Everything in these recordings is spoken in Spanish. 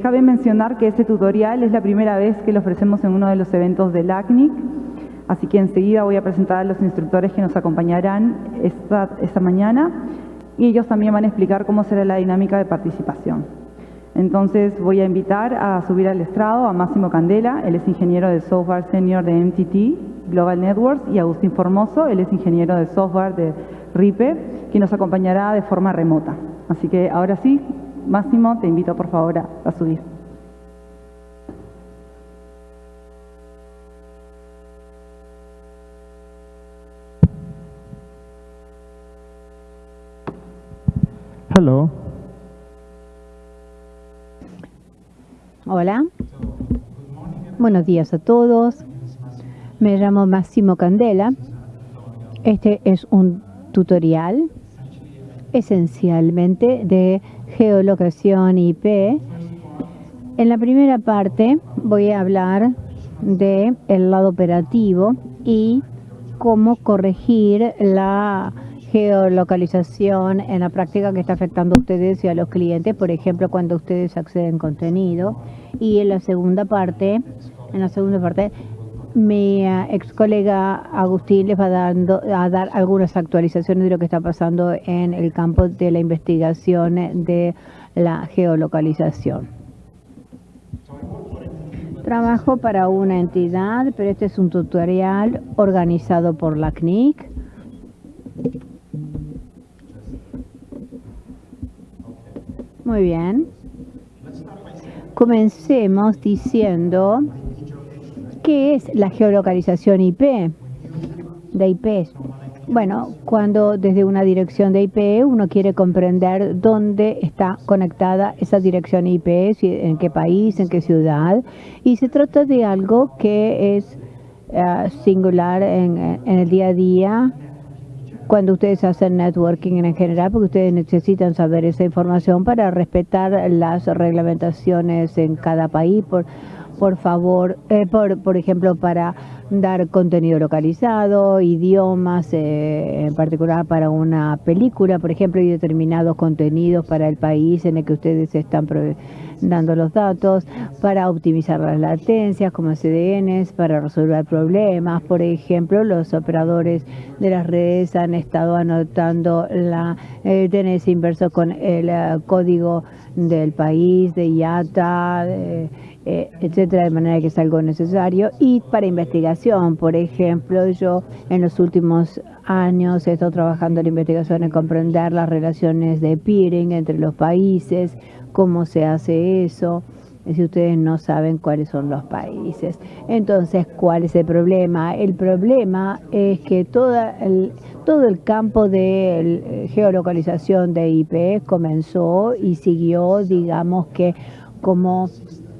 Eh, cabe mencionar que este tutorial es la primera vez que lo ofrecemos en uno de los eventos del ACNIC, así que enseguida voy a presentar a los instructores que nos acompañarán esta, esta mañana y ellos también van a explicar cómo será la dinámica de participación. Entonces voy a invitar a subir al estrado a Máximo Candela, él es ingeniero de software senior de MTT Global Networks, y Agustín Formoso, él es ingeniero de software de RIPE, que nos acompañará de forma remota. Así que ahora sí, Máximo, te invito por favor a, a subir. Hello. Hola. Buenos días a todos. Me llamo Máximo Candela. Este es un tutorial esencialmente de geolocación IP. En la primera parte voy a hablar de el lado operativo y cómo corregir la geolocalización en la práctica que está afectando a ustedes y a los clientes, por ejemplo, cuando ustedes acceden contenido. Y en la segunda parte, en la segunda parte, mi uh, ex colega Agustín les va dando, a dar algunas actualizaciones de lo que está pasando en el campo de la investigación de la geolocalización. Trabajo para una entidad, pero este es un tutorial organizado por la CNIC. Muy bien. Comencemos diciendo qué es la geolocalización IP de IP. Bueno, cuando desde una dirección de IP uno quiere comprender dónde está conectada esa dirección IP, en qué país, en qué ciudad, y se trata de algo que es uh, singular en, en el día a día cuando ustedes hacen networking en general, porque ustedes necesitan saber esa información para respetar las reglamentaciones en cada país. Por, por favor, eh, por, por ejemplo, para dar contenido localizado, idiomas, eh, en particular para una película, por ejemplo, y determinados contenidos para el país en el que ustedes están dando los datos, para optimizar las latencias como CDNs, para resolver problemas. Por ejemplo, los operadores de las redes han estado anotando la eh, DNS inverso con el uh, código del país, de IATA, eh, etcétera, de manera que es algo necesario. Y para investigación, por ejemplo, yo en los últimos años he estado trabajando en investigación en comprender las relaciones de peering entre los países, cómo se hace eso si ustedes no saben cuáles son los países. Entonces, ¿cuál es el problema? El problema es que toda el, todo el campo de geolocalización de IP comenzó y siguió, digamos que como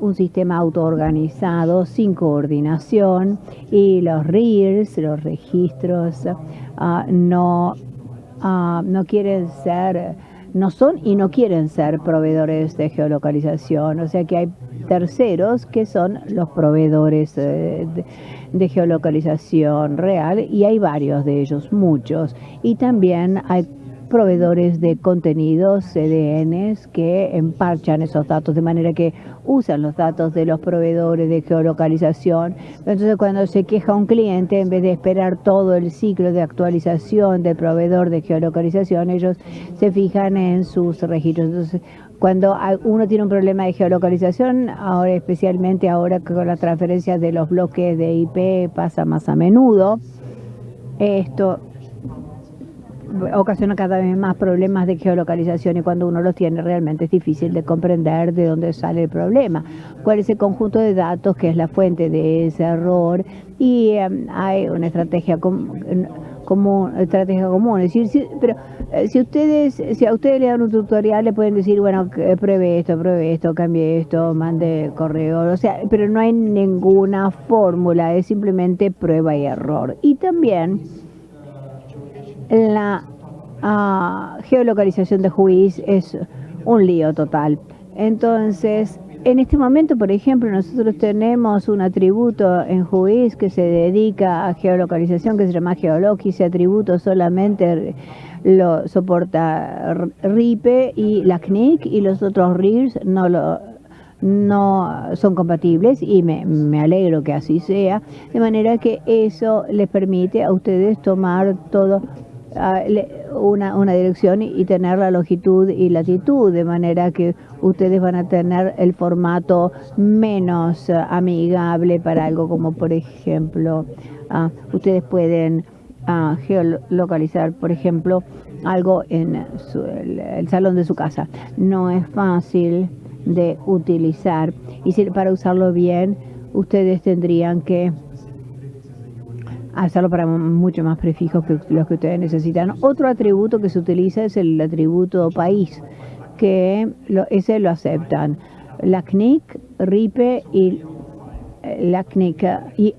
un sistema autoorganizado sin coordinación y los RIRs, los registros, uh, no, uh, no quieren ser, no son y no quieren ser proveedores de geolocalización. O sea que hay terceros que son los proveedores de, de, de geolocalización real y hay varios de ellos, muchos. Y también hay proveedores de contenidos, CDNs, que emparchan esos datos, de manera que usan los datos de los proveedores de geolocalización. Entonces, cuando se queja un cliente, en vez de esperar todo el ciclo de actualización del proveedor de geolocalización, ellos se fijan en sus registros. Entonces, cuando uno tiene un problema de geolocalización, ahora especialmente ahora con la transferencia de los bloques de IP pasa más a menudo, esto ocasiona cada vez más problemas de geolocalización y cuando uno los tiene realmente es difícil de comprender de dónde sale el problema, cuál es el conjunto de datos que es la fuente de ese error y um, hay una estrategia común, estrategia común, es decir, si, pero eh, si ustedes, si a ustedes le dan un tutorial le pueden decir, bueno, pruebe esto, pruebe esto, cambie esto, mande correo, o sea, pero no hay ninguna fórmula, es simplemente prueba y error. Y también la uh, geolocalización de Juiz es un lío total. Entonces, en este momento, por ejemplo, nosotros tenemos un atributo en Juiz que se dedica a geolocalización, que se llama Geologi. Ese atributo solamente lo soporta RIPE y la CNIC y los otros RIRs no lo no son compatibles y me, me, alegro que así sea, de manera que eso les permite a ustedes tomar todo una, una dirección y, tener la longitud y latitud, de manera que ustedes van a tener el formato menos amigable para algo como por ejemplo, uh, ustedes pueden uh, geolocalizar, por ejemplo, algo en el, salón de su casa. No es fácil de utilizar y si, para usarlo bien ustedes tendrían que hacerlo para mucho más prefijos que los que ustedes necesitan. Otro atributo que se utiliza es el atributo país, que ese lo aceptan. La CNIC, RIPE y eh, la CNIC, y,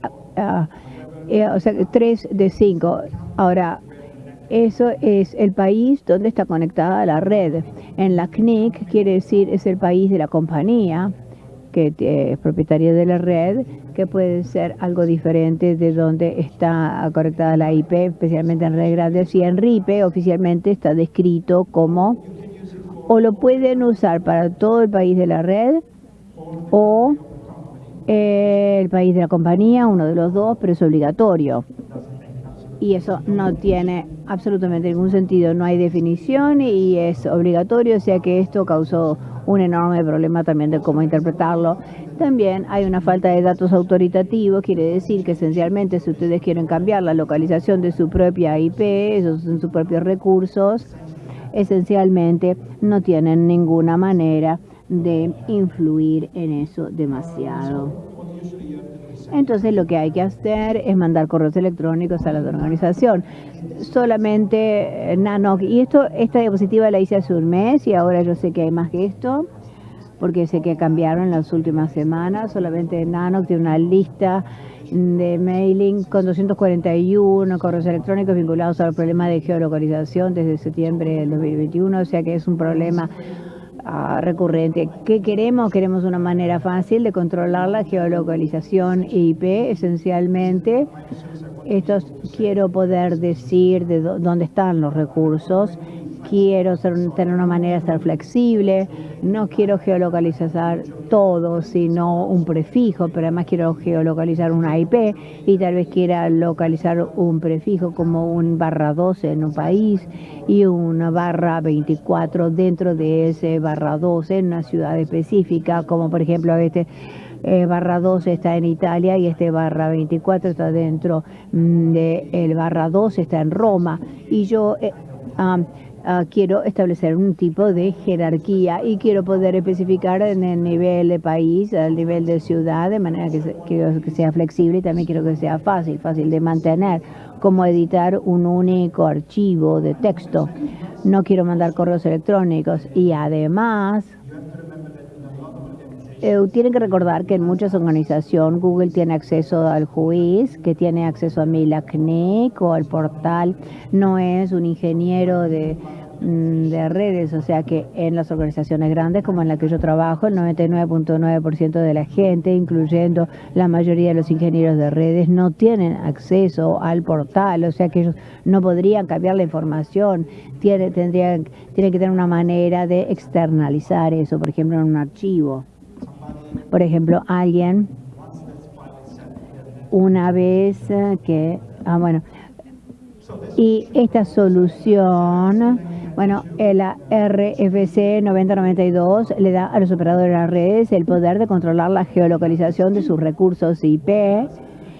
eh, o sea, 3 de 5. Ahora, eso es el país donde está conectada la red. En la CNIC quiere decir es el país de la compañía que es propietaria de la red, puede ser algo diferente de donde está conectada la IP, especialmente en redes grandes. Y en RIPE oficialmente está descrito como o lo pueden usar para todo el país de la red o el país de la compañía, uno de los dos, pero es obligatorio y eso no tiene absolutamente ningún sentido. No hay definición y es obligatorio, o sea que esto causó un enorme problema también de cómo interpretarlo. También hay una falta de datos autoritativos, quiere decir que esencialmente si ustedes quieren cambiar la localización de su propia IP, esos son sus propios recursos, esencialmente no tienen ninguna manera de influir en eso demasiado. Entonces lo que hay que hacer es mandar correos electrónicos a la organización. Solamente eh, Nanoc, y esto, esta diapositiva la hice hace un mes y ahora yo sé que hay más que esto, porque sé que cambiaron en las últimas semanas. Solamente Nanoc tiene una lista de mailing con 241 correos electrónicos vinculados al problema de geolocalización desde septiembre del 2021, o sea que es un problema recurrente. ¿Qué queremos? Queremos una manera fácil de controlar la geolocalización IP, esencialmente. Estos quiero poder decir de dónde están los recursos quiero tener una manera de ser flexible, no quiero geolocalizar todo, sino un prefijo, pero además quiero geolocalizar una IP y tal vez quiera localizar un prefijo como un barra 12 en un país y una barra 24 dentro de ese barra 12 en una ciudad específica, como por ejemplo este eh, barra 12 está en Italia y este barra 24 está dentro mm, de el barra 12 está en Roma. Y yo eh, Ah, quiero establecer un tipo de jerarquía y quiero poder especificar en el nivel de país, al nivel de ciudad, de manera que, que sea flexible y también quiero que sea fácil, fácil de mantener, como editar un único archivo de texto. No quiero mandar correos electrónicos y además eh, tienen que recordar que en muchas organizaciones Google tiene acceso al juiz, que tiene acceso a MILACNIC o al portal, no es un ingeniero de, mm, de redes, o sea que en las organizaciones grandes como en la que yo trabajo, el 99.9% de la gente, incluyendo la mayoría de los ingenieros de redes, no tienen acceso al portal, o sea que ellos no podrían cambiar la información, tiene, tendrían, tienen que tener una manera de externalizar eso, por ejemplo, en un archivo. Por ejemplo, alguien una vez que, ah, bueno, y esta solución, bueno, la RFC 9092 le da a los operadores de las redes el poder de controlar la geolocalización de sus recursos IP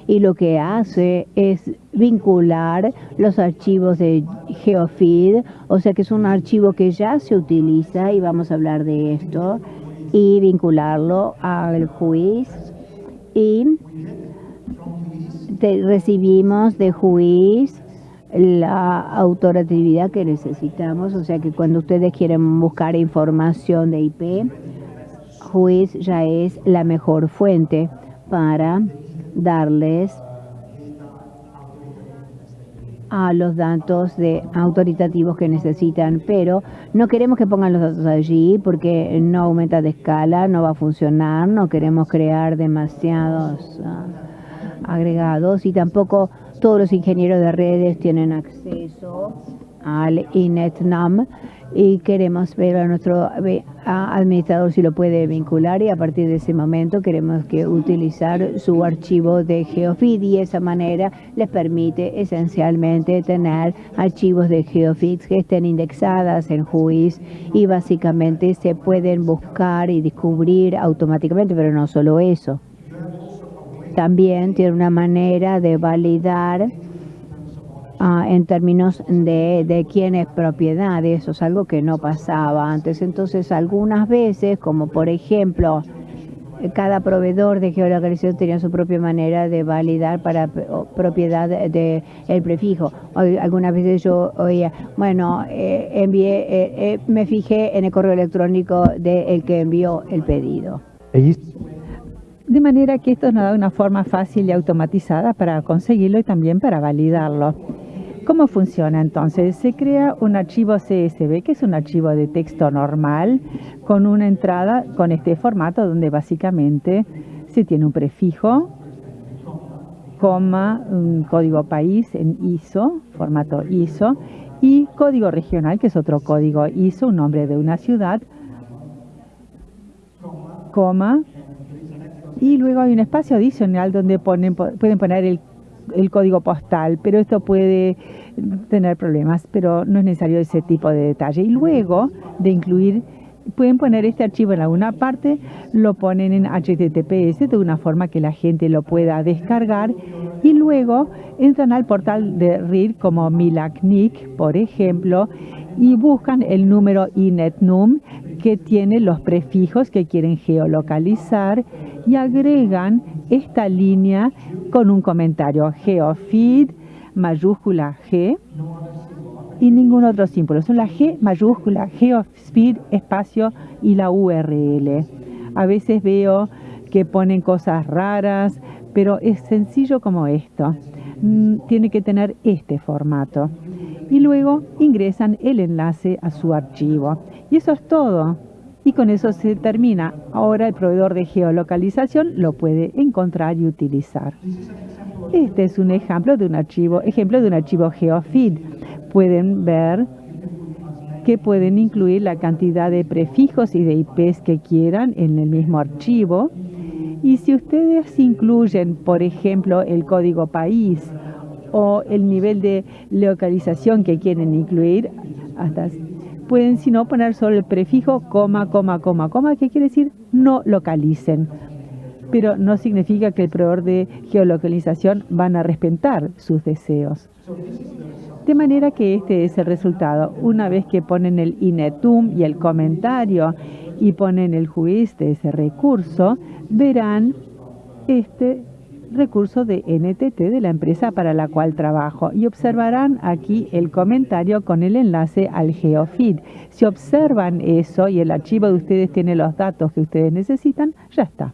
y lo que hace es vincular los archivos de GeoFeed, o sea que es un archivo que ya se utiliza y vamos a hablar de esto y vincularlo al juiz. Y recibimos de juiz la autoratividad que necesitamos, o sea que cuando ustedes quieren buscar información de IP, juiz ya es la mejor fuente para darles a los datos de autoritativos que necesitan, pero no queremos que pongan los datos allí porque no aumenta de escala, no va a funcionar, no queremos crear demasiados ah, agregados y tampoco todos los ingenieros de redes tienen acceso al INETNAM y queremos ver a nuestro administrador si lo puede vincular y a partir de ese momento queremos que utilizar su archivo de GeoFeed y esa manera les permite esencialmente tener archivos de GeoFeed que estén indexadas en JUIS y básicamente se pueden buscar y descubrir automáticamente, pero no solo eso. También tiene una manera de validar Ah, en términos de, de quién es propiedad. Eso es algo que no pasaba antes. Entonces, algunas veces, como por ejemplo, cada proveedor de geolocalización tenía su propia manera de validar para propiedad del el prefijo. Algunas veces yo oía, bueno, eh, envié, eh, eh, me fijé en el correo electrónico del que envió el pedido. De manera que esto nos da una forma fácil y automatizada para conseguirlo y también para validarlo. ¿Cómo funciona entonces? Se crea un archivo CSV, que es un archivo de texto normal, con una entrada con este formato donde básicamente se tiene un prefijo, coma, un código país en ISO, formato ISO, y código regional, que es otro código ISO, un nombre de una ciudad, coma, y luego hay un espacio adicional donde pueden poner el el código postal, pero esto puede tener problemas, pero no es necesario ese tipo de detalle. Y luego de incluir, pueden poner este archivo en alguna parte, lo ponen en HTTPS de una forma que la gente lo pueda descargar y luego entran al portal de RIR como Milacnic, por ejemplo, y buscan el número INETNUM que tiene los prefijos que quieren geolocalizar y agregan esta línea con un comentario geofeed mayúscula G y ningún otro símbolo. Son la G mayúscula, geofeed espacio y la URL. A veces veo que ponen cosas raras, pero es sencillo como esto. Mm, tiene que tener este formato. Y luego ingresan el enlace a su archivo. Y eso es todo. Y con eso se termina. Ahora el proveedor de geolocalización lo puede encontrar y utilizar. Este es un ejemplo de un archivo, ejemplo de un archivo GeoFeed. Pueden ver que pueden incluir la cantidad de prefijos y de IPs que quieran en el mismo archivo. Y si ustedes incluyen, por ejemplo, el código país o el nivel de localización que quieren incluir, pueden si no poner solo el prefijo coma, coma, coma, coma, que quiere decir no localicen. Pero no significa que el proveedor de geolocalización van a respetar sus deseos. De manera que este es el resultado. Una vez que ponen el inetum y el comentario y ponen el juiz de ese recurso, verán este recurso de NTT de la empresa para la cual trabajo y observarán aquí el comentario con el enlace al GeoFeed. Si observan eso y el archivo de ustedes tiene los datos que ustedes necesitan, ya está.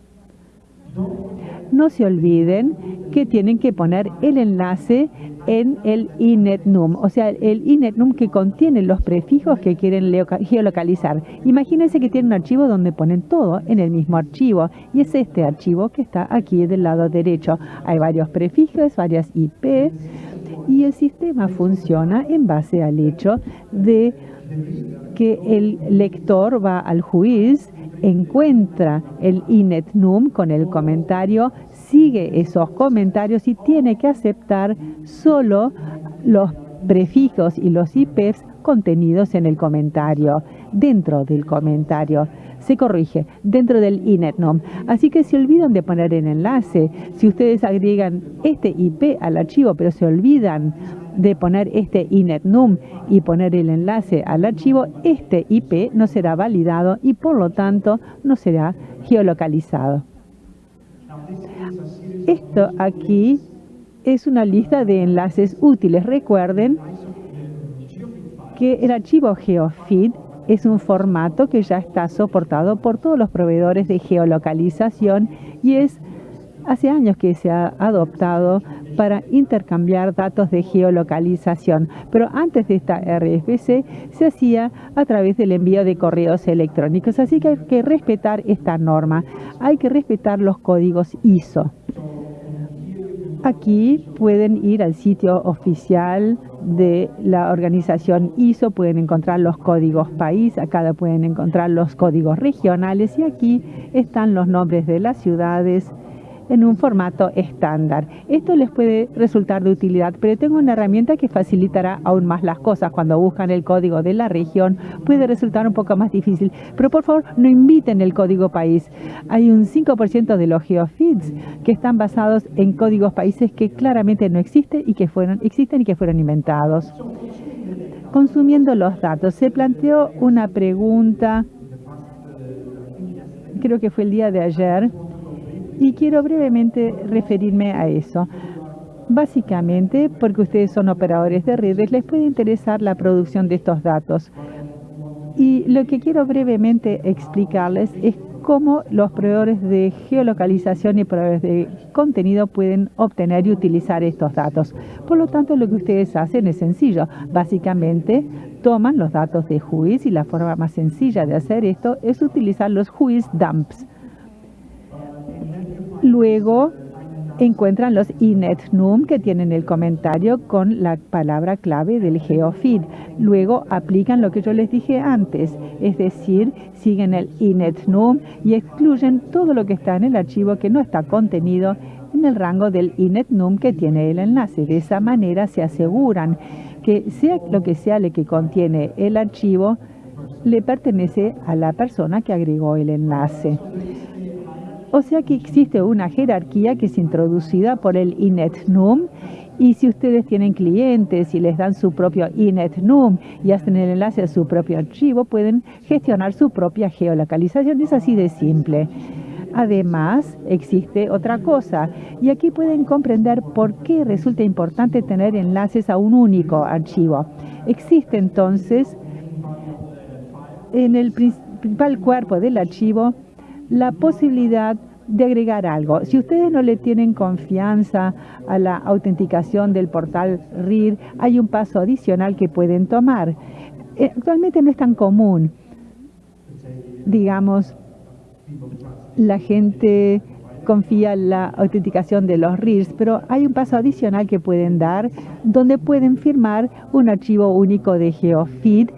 No se olviden que tienen que poner el enlace en el inetnum, o sea, el inetnum que contiene los prefijos que quieren geolocalizar. Imagínense que tienen un archivo donde ponen todo en el mismo archivo y es este archivo que está aquí del lado derecho. Hay varios prefijos, varias IP y el sistema funciona en base al hecho de que el lector va al juiz encuentra el inetnum con el comentario, sigue esos comentarios y tiene que aceptar solo los prefijos y los IPs contenidos en el comentario, dentro del comentario. Se corrige dentro del inetnum. Así que se olvidan de poner el enlace. Si ustedes agregan este IP al archivo, pero se olvidan de poner este inetnum y poner el enlace al archivo, este IP no será validado y por lo tanto no será geolocalizado. Esto aquí es una lista de enlaces útiles. Recuerden que el archivo GeoFeed es un formato que ya está soportado por todos los proveedores de geolocalización y es hace años que se ha adoptado para intercambiar datos de geolocalización, pero antes de esta RFC se hacía a través del envío de correos electrónicos, así que hay que respetar esta norma, hay que respetar los códigos ISO. Aquí pueden ir al sitio oficial de la organización ISO, pueden encontrar los códigos país, acá pueden encontrar los códigos regionales y aquí están los nombres de las ciudades, en un formato estándar. Esto les puede resultar de utilidad, pero tengo una herramienta que facilitará aún más las cosas. Cuando buscan el código de la región puede resultar un poco más difícil, pero por favor no inviten el código país. Hay un 5% de los geofeeds que están basados en códigos países que claramente no existen y que fueron, existen y que fueron inventados. Consumiendo los datos, se planteó una pregunta, creo que fue el día de ayer, y quiero brevemente referirme a eso. Básicamente, porque ustedes son operadores de redes, les puede interesar la producción de estos datos. Y lo que quiero brevemente explicarles es cómo los proveedores de geolocalización y proveedores de contenido pueden obtener y utilizar estos datos. Por lo tanto, lo que ustedes hacen es sencillo. Básicamente, toman los datos de juiz y la forma más sencilla de hacer esto es utilizar los juiz dumps. Luego encuentran los inetnum que tienen el comentario con la palabra clave del geofeed. Luego aplican lo que yo les dije antes, es decir, siguen el inetnum y excluyen todo lo que está en el archivo que no está contenido en el rango del inetnum que tiene el enlace. De esa manera se aseguran que sea lo que sea lo que contiene el archivo, le pertenece a la persona que agregó el enlace. O sea que existe una jerarquía que es introducida por el inetnum y si ustedes tienen clientes y les dan su propio inetnum y hacen el enlace a su propio archivo, pueden gestionar su propia geolocalización. Es así de simple. Además, existe otra cosa, y aquí pueden comprender por qué resulta importante tener enlaces a un único archivo. Existe entonces en el principal cuerpo del archivo la posibilidad de agregar algo. Si ustedes no le tienen confianza a la autenticación del portal RIR, hay un paso adicional que pueden tomar. Eh, actualmente no es tan común. Digamos, la gente confía en la autenticación de los RIRs, pero hay un paso adicional que pueden dar donde pueden firmar un archivo único de GeoFeed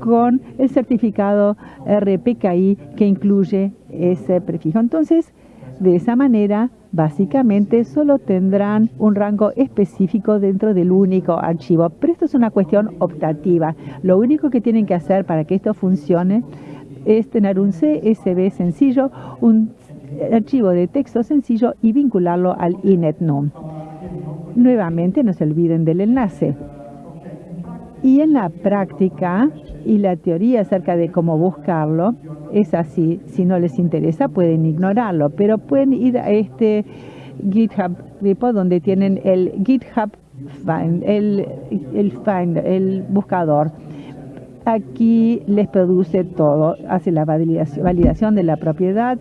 con el certificado RPKI que incluye ese prefijo. Entonces, de esa manera, básicamente solo tendrán un rango específico dentro del único archivo. Pero esto es una cuestión optativa. Lo único que tienen que hacer para que esto funcione es tener un CSV sencillo, un archivo de texto sencillo y vincularlo al inetnum. Nuevamente, no se olviden del enlace. Y en la práctica y la teoría acerca de cómo buscarlo es así. Si no les interesa pueden ignorarlo, pero pueden ir a este GitHub repo donde tienen el GitHub Find, el, el Find, el buscador. Aquí les produce todo, hace la validación, de la propiedad,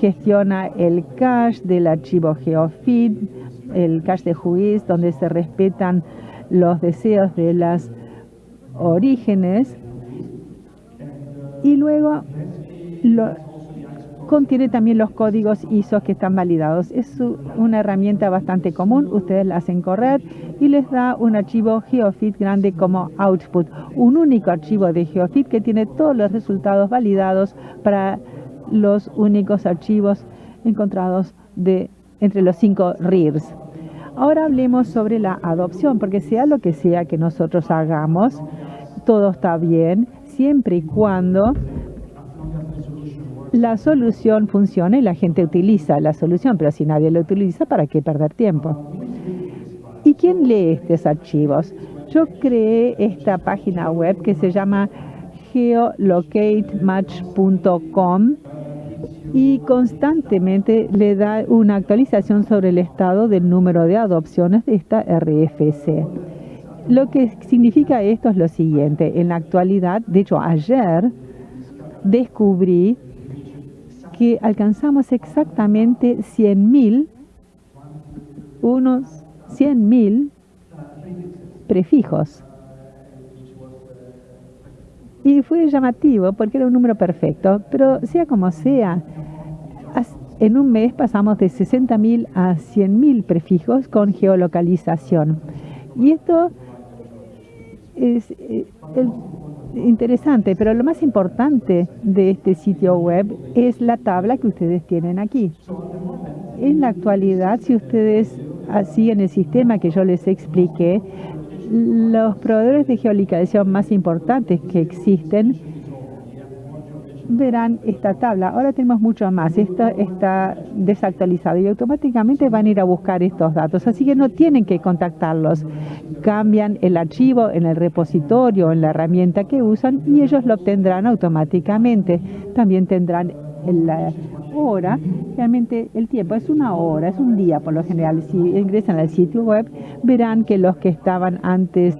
gestiona el cache del archivo GeoFeed, el cache de juiz donde se respetan los deseos de las orígenes y luego contiene también los códigos ISO que están validados. Es una herramienta bastante común, ustedes la hacen correr y les da un archivo GeoFit grande como output, un único archivo de GeoFit que tiene todos los resultados validados para los únicos archivos encontrados de entre los cinco RIRs. Ahora hablemos sobre la adopción, porque sea lo que sea que nosotros hagamos, todo está bien, siempre y cuando la solución funcione y la gente utiliza la solución, pero si nadie lo utiliza, ¿para qué perder tiempo? ¿Y quién lee estos archivos? Yo creé esta página web que se llama geolocatematch.com y constantemente le da una actualización sobre el estado del número de adopciones de esta RFC. Lo que significa esto es lo siguiente. En la actualidad, de hecho ayer, descubrí que alcanzamos exactamente 100.000, unos 100.000 prefijos y fue llamativo porque era un número perfecto, pero sea como sea, en un mes pasamos de 60.000 a 100.000 prefijos con geolocalización. Y esto es eh, interesante, pero lo más importante de este sitio web es la tabla que ustedes tienen aquí. En la actualidad, si ustedes siguen el sistema que yo les expliqué, los proveedores de geolocalización más importantes que existen verán esta tabla. Ahora tenemos mucho más. Esto está desactualizado y automáticamente van a ir a buscar estos datos. Así que no tienen que contactarlos. Cambian el archivo en el repositorio, en la herramienta que usan y ellos lo obtendrán automáticamente. También tendrán la hora, realmente el tiempo es una hora, es un día por lo general. Si ingresan al sitio web, verán que los que estaban antes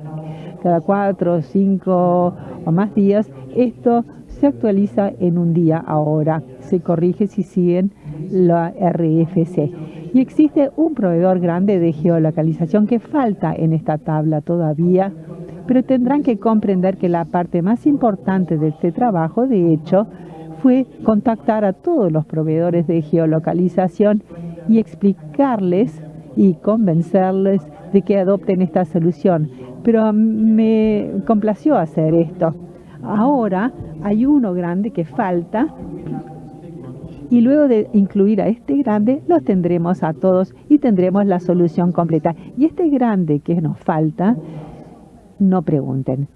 cada cuatro, cinco o más días, esto se actualiza en un día ahora, se corrige si siguen la RFC. Y existe un proveedor grande de geolocalización que falta en esta tabla todavía, pero tendrán que comprender que la parte más importante de este trabajo, de hecho, fue contactar a todos los proveedores de geolocalización y explicarles y convencerles de que adopten esta solución. Pero me complació hacer esto. Ahora hay uno grande que falta y luego de incluir a este grande los tendremos a todos y tendremos la solución completa. Y este grande que nos falta, no pregunten.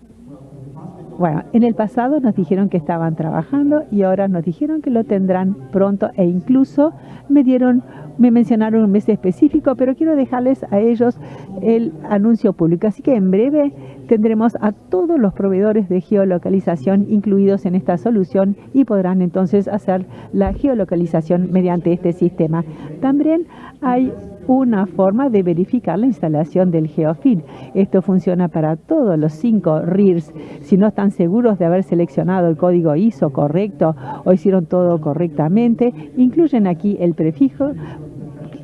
Bueno, en el pasado nos dijeron que estaban trabajando y ahora nos dijeron que lo tendrán pronto e incluso me dieron me mencionaron un mes específico, pero quiero dejarles a ellos el anuncio público. Así que en breve tendremos a todos los proveedores de geolocalización incluidos en esta solución y podrán entonces hacer la geolocalización mediante este sistema. También hay una forma de verificar la instalación del GeoFeed. Esto funciona para todos los cinco RIRs. Si no están seguros de haber seleccionado el código ISO correcto o hicieron todo correctamente, incluyen aquí el prefijo,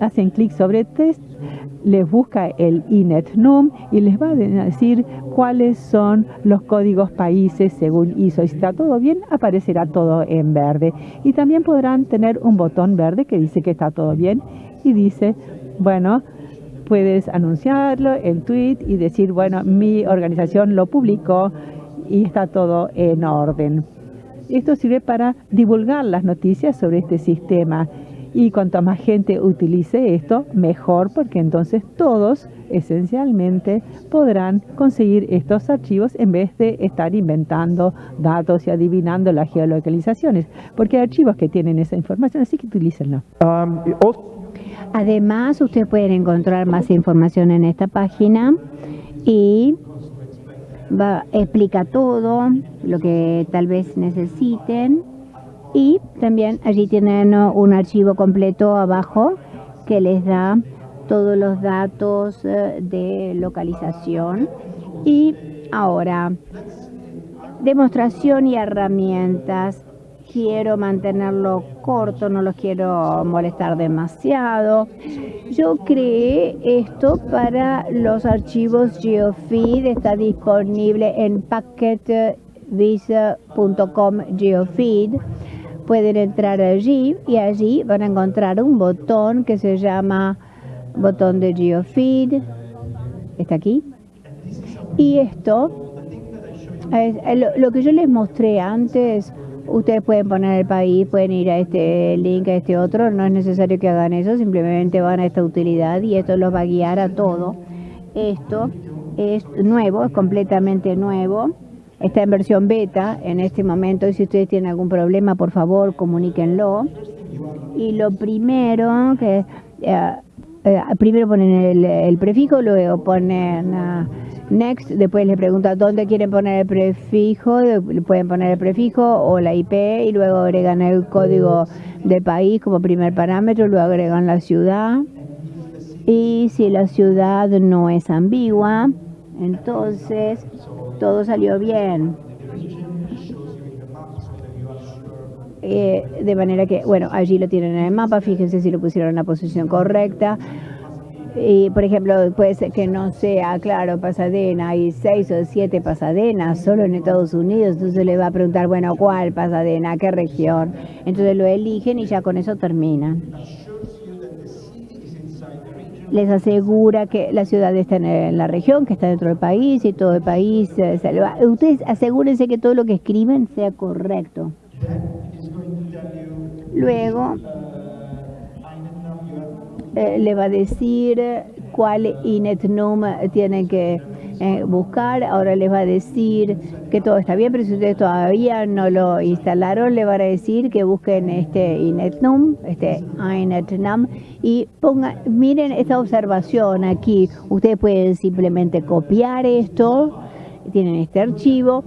hacen clic sobre test, les busca el INET-NUM y les va a decir cuáles son los códigos países según ISO. Si está todo bien, aparecerá todo en verde. Y también podrán tener un botón verde que dice que está todo bien y dice bueno, puedes anunciarlo en tweet y decir, bueno, mi organización lo publicó y está todo en orden. Esto sirve para divulgar las noticias sobre este sistema y cuanto más gente utilice esto, mejor, porque entonces todos esencialmente podrán conseguir estos archivos en vez de estar inventando datos y adivinando las geolocalizaciones, porque hay archivos que tienen esa información, así que utilícenlo. Um, Además, ustedes pueden encontrar más información en esta página y explica todo lo que tal vez necesiten. Y también allí tienen un archivo completo abajo que les da todos los datos eh, de localización. Y ahora demostración y herramientas quiero mantenerlo corto, no los quiero molestar demasiado. Yo creé esto para los archivos GeoFeed, está disponible en packetvisa.com GeoFeed. Pueden entrar allí y allí van a encontrar un botón que se llama botón de GeoFeed. Está aquí. Y esto, lo que yo les mostré antes, Ustedes pueden poner el país, pueden ir a este link, a este otro, no es necesario que hagan eso, simplemente van a esta utilidad y esto los va a guiar a todo. Esto es nuevo, es completamente nuevo. Está en versión beta en este momento y si ustedes tienen algún problema, por favor, comuníquenlo. Y lo primero que... Eh, eh, primero ponen el, prefijo, luego ponen... Ah, Next, después le pregunta dónde quieren poner el prefijo, pueden poner el prefijo o la IP y luego agregan el código de país como primer parámetro, luego agregan la ciudad y si la ciudad no es ambigua, entonces todo salió bien. Eh, de manera que, bueno, allí lo tienen en el mapa, fíjense si lo pusieron en la posición correcta Y, por ejemplo, puede ser que no sea, claro, Pasadena, hay seis o siete Pasadenas solo en Estados Unidos, entonces le va a preguntar, bueno, ¿cuál Pasadena? ¿Qué región? Entonces lo eligen y ya con eso terminan. Les asegura que la ciudad está en la región, que está dentro del país y todo el país eh. Ustedes asegúrense que todo lo que escriben sea correcto. Luego, eh, le va a decir cuál INETNUM tienen que eh, buscar. Ahora les va a decir que todo está bien, pero si ustedes todavía no lo instalaron, le van a decir que busquen este INETNUM, este INETNUM, y pongan, miren esta observación aquí. Ustedes pueden simplemente copiar esto, tienen este archivo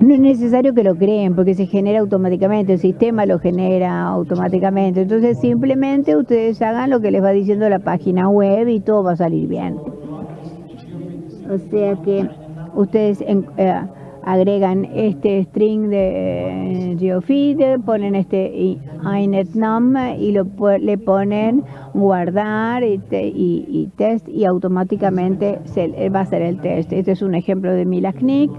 no es necesario que lo creen porque se genera automáticamente, el sistema lo genera automáticamente. Entonces simplemente ustedes hagan lo que les va diciendo la página web y todo va a salir bien. O sea que ustedes eh, agregan este string de eh, geofeed, ponen este inetnum y lo, le ponen guardar y, test y automáticamente se, va a hacer el test. Este es un ejemplo de Milaknik.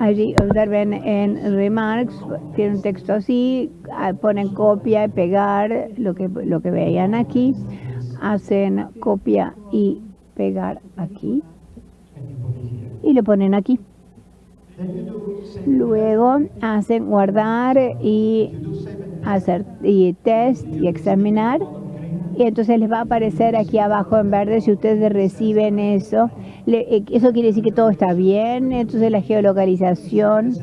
Allí observen en Remarks, tiene un texto así, ah, ponen copia y pegar lo que, lo que veían aquí, hacen copia y pegar aquí y lo ponen aquí. Luego hacen guardar y hacer y test y examinar y entonces les va a aparecer aquí abajo en verde si ustedes reciben eso. Eh, eso quiere decir que todo está bien, entonces la geolocalización,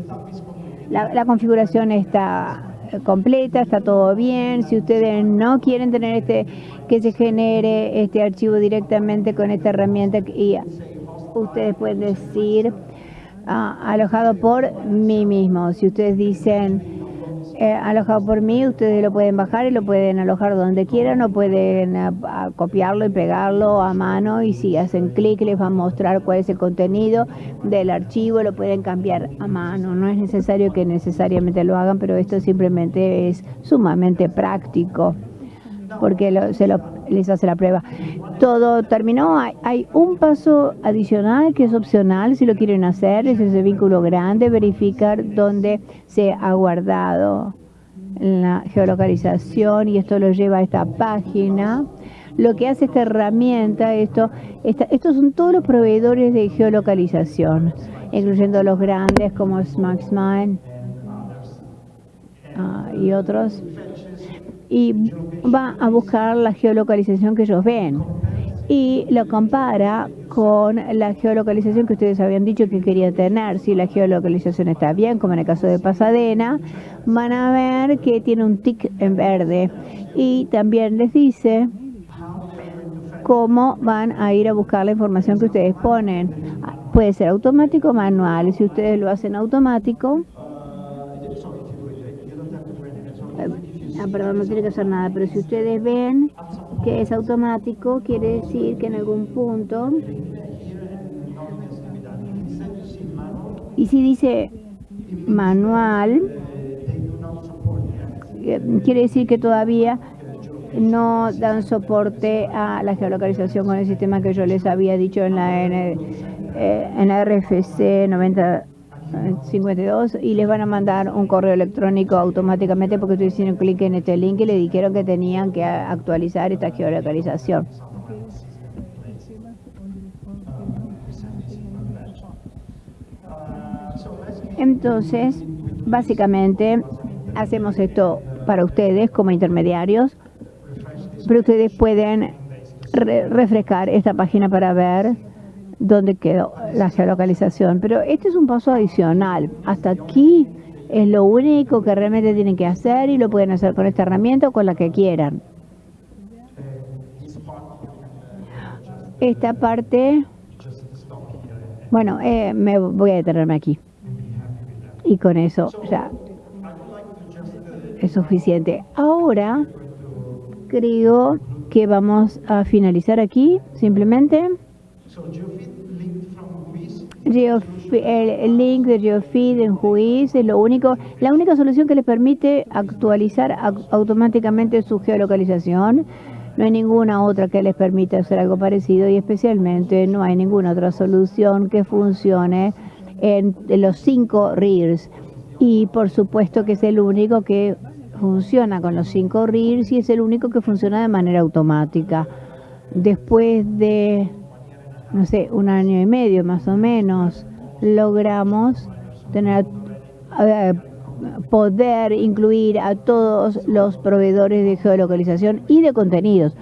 la, configuración está completa, está todo bien. Si ustedes no quieren tener este que se genere este archivo directamente con esta herramienta, y ustedes pueden decir ah, alojado por mí mismo. Si ustedes dicen eh, alojado por mí, ustedes lo pueden bajar y lo pueden alojar donde quieran o pueden eh, copiarlo y pegarlo a mano y si hacen clic les va a mostrar cuál es el contenido del archivo, lo pueden cambiar a mano. No es necesario que necesariamente lo hagan, pero esto simplemente es sumamente práctico porque se les hace la prueba. Todo terminó, hay, un paso adicional que es opcional si lo quieren hacer, es ese vínculo grande, verificar dónde se ha guardado la geolocalización y esto lo lleva a esta página. Lo que hace esta herramienta, esto, estos son todos los proveedores de geolocalización, incluyendo los grandes como SmartMine ah, y otros y va a buscar la geolocalización que ellos ven y lo compara con la geolocalización que ustedes habían dicho que quería tener. Si la geolocalización está bien, como en el caso de Pasadena, van a ver que tiene un tic en verde y también les dice cómo van a ir a buscar la información que ustedes ponen. Puede ser automático o manual. Si ustedes lo hacen automático, Ah, perdón, no tiene que hacer nada, pero si ustedes ven que es automático, quiere decir que en algún punto... Y si dice manual, eh, quiere decir que todavía no dan soporte a la geolocalización con el sistema que yo les había dicho en la, eh, en la RFC 90. 52 y les van a mandar un correo electrónico automáticamente porque ustedes hicieron clic en este link y le dijeron que tenían que actualizar esta geolocalización. Entonces, básicamente hacemos esto para ustedes como intermediarios, pero ustedes pueden refrescar esta página para ver dónde quedó la geolocalización. Pero este es un paso adicional. Hasta aquí es lo único que realmente tienen que hacer y lo pueden hacer con esta herramienta o con la que quieran. Esta parte, bueno, eh, me voy a detenerme aquí. Y con eso ya es suficiente. Ahora creo que vamos a finalizar aquí, simplemente el link de GeoFeed en Juiz es lo único, la única solución que le permite actualizar automáticamente su geolocalización. No hay ninguna otra que les permita hacer algo parecido y especialmente no hay ninguna otra solución que funcione en los cinco RIRs. Y por supuesto que es el único que funciona con los cinco RIRs y es el único que funciona de manera automática. Después de, no sé, un año y medio más o menos, logramos tener eh, poder incluir a todos los proveedores de geolocalización y de contenidos.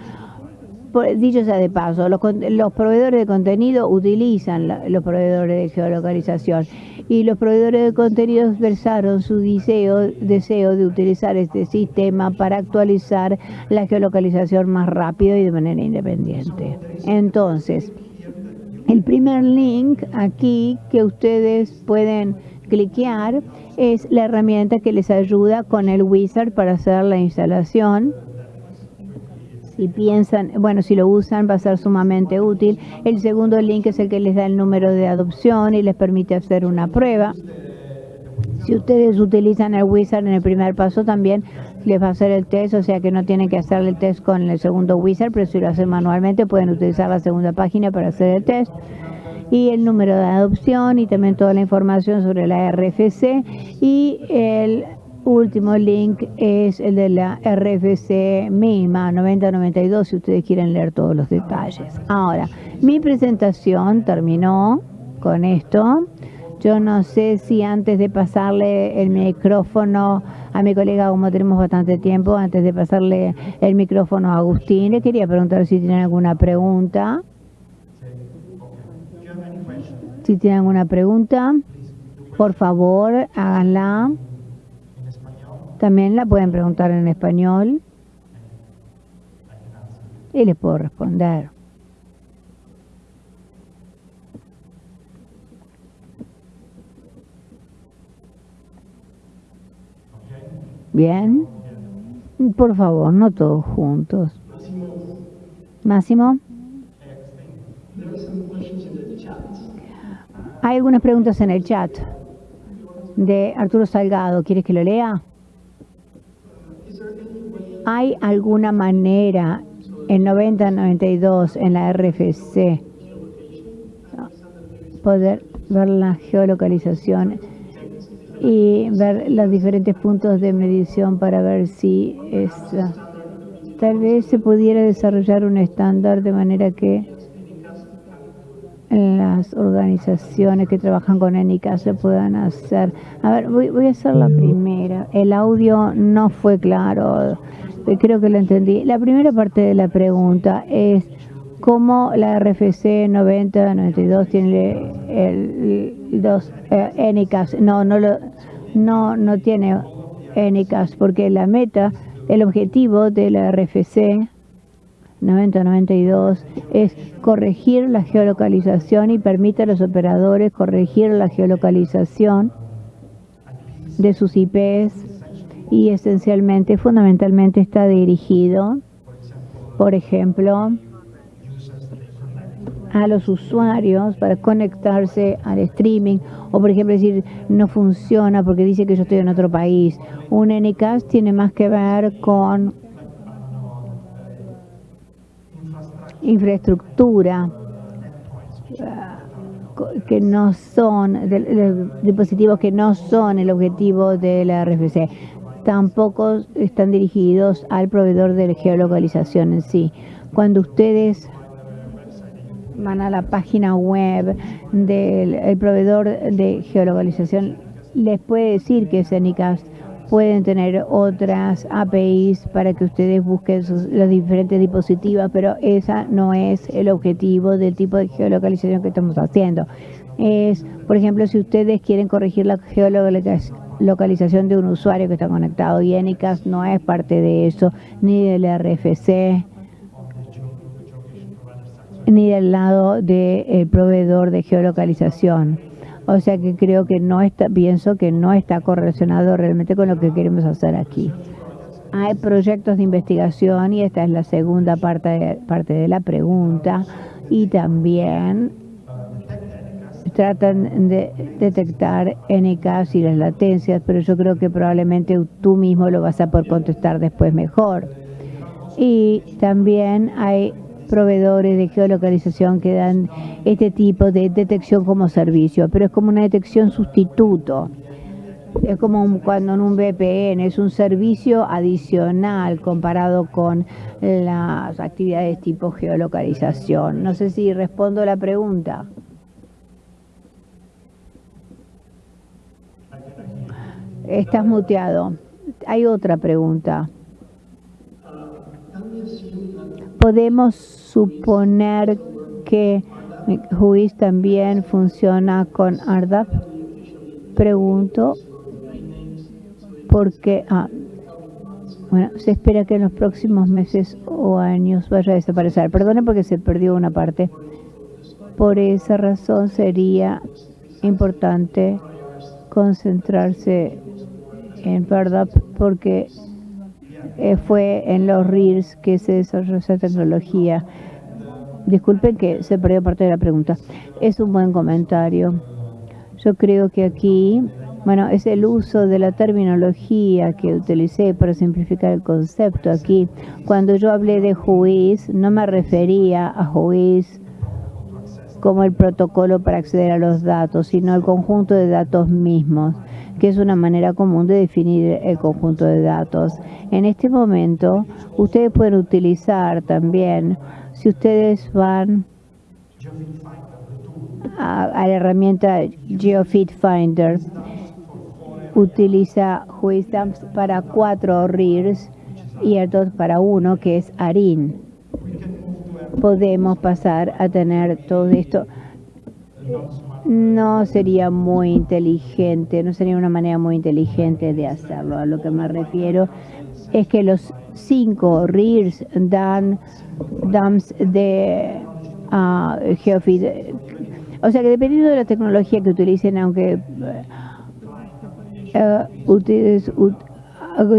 dicho sea de paso, los, proveedores de contenido utilizan los proveedores de geolocalización y los proveedores de contenido expresaron su deseo de utilizar este sistema para actualizar la geolocalización más rápido y de manera independiente. Entonces, el primer link aquí que ustedes pueden cliquear es la herramienta que les ayuda con el wizard para hacer la instalación. Si piensan, bueno, si lo usan va a ser sumamente útil. El segundo link es el que les da el número de adopción y les permite hacer una prueba. Si ustedes utilizan el wizard en el primer paso también les va a hacer el test, o sea que no tienen que hacer el test con el segundo wizard, pero si lo hacen manualmente pueden utilizar la segunda página para hacer el test y el número de adopción y también toda la información sobre la RFC y el último link es el de la RFC misma 9092 si ustedes quieren leer todos los detalles. Ahora, mi presentación terminó con esto. Yo no sé si antes de pasarle el micrófono a mi colega, como tenemos bastante tiempo, antes de pasarle el micrófono a Agustín, le quería preguntar si tienen alguna pregunta. Si tienen alguna pregunta, por favor, háganla. También la pueden preguntar en español y les puedo responder. Bien. Por favor, no todos juntos. Máximo. Hay algunas preguntas en el chat de Arturo Salgado. ¿Quieres que lo lea? ¿Hay alguna manera en 9092 en la RFC poder ver la geolocalización y ver los diferentes puntos de medición para ver si es, tal vez se pudiera desarrollar un estándar de manera que las organizaciones que trabajan con ENICA se puedan hacer. A ver, voy, voy, a hacer la primera. El audio no fue claro, creo que lo entendí. La primera parte de la pregunta es cómo la RFC 9092 tiene el, dos eh. No, no, lo, no, no tiene ENICAS porque la meta, el objetivo de la RFC 9092 es corregir la geolocalización y permite a los operadores corregir la geolocalización de sus IPs y esencialmente, fundamentalmente está dirigido, por ejemplo, a los usuarios para conectarse al streaming o por ejemplo decir no funciona porque dice que yo estoy en otro país. Un NCAS tiene más que ver con infraestructura uh, que no son, dispositivos que no son el objetivo de la RFC. Tampoco están dirigidos al proveedor de geolocalización en sí. Cuando ustedes van a la página web del proveedor de geolocalización, les puede decir que es ENICAST pueden tener otras APIs para que ustedes busquen los diferentes dispositivos, pero esa no es el objetivo del tipo de geolocalización que estamos haciendo. Es, por ejemplo, si ustedes quieren corregir la geolocalización de un usuario que está conectado y ENICAS no es parte de eso, ni del RFC, ni del lado del proveedor de geolocalización. O sea que creo que no está, pienso que no está correlacionado realmente con lo que queremos hacer aquí. Hay proyectos de investigación y esta es la segunda parte de, parte de la pregunta y también tratan de detectar NKs y las latencias, pero yo creo que probablemente tú mismo lo vas a poder contestar después mejor. Y también hay proveedores de geolocalización que dan este tipo de detección como servicio, pero es como una detección sustituto. Es como cuando en un VPN es un servicio adicional comparado con las actividades tipo geolocalización. No sé si respondo la pregunta. Estás muteado. Hay otra pregunta. ¿Podemos suponer que Juiz también funciona con ARDAP? Pregunto porque ah, bueno, se espera que en los próximos meses o años vaya a desaparecer. Perdone porque se perdió una parte. Por esa razón sería importante concentrarse en ARDAP porque eh, fue en los RIRS que se desarrolló esa tecnología. Disculpen que se perdió parte de la pregunta. Es un buen comentario. Yo creo que aquí, bueno, es el uso de la terminología que utilicé para simplificar el concepto aquí. Cuando yo hablé de juiz, no me refería a juiz como el protocolo para acceder a los datos, sino el conjunto de datos mismos que es una manera común de definir el conjunto de datos. En este momento, ustedes pueden utilizar también, si ustedes van a, la herramienta GeoFit Finder, utiliza WHOISAMPS para cuatro RIRs y ERDOT para uno, que es ARIN. Podemos pasar a tener todo esto no sería muy inteligente, no sería una manera muy inteligente de hacerlo. A lo que me refiero es que los cinco RIRs dan dumps de uh. O sea que dependiendo de la tecnología que utilicen, aunque uh, ustedes,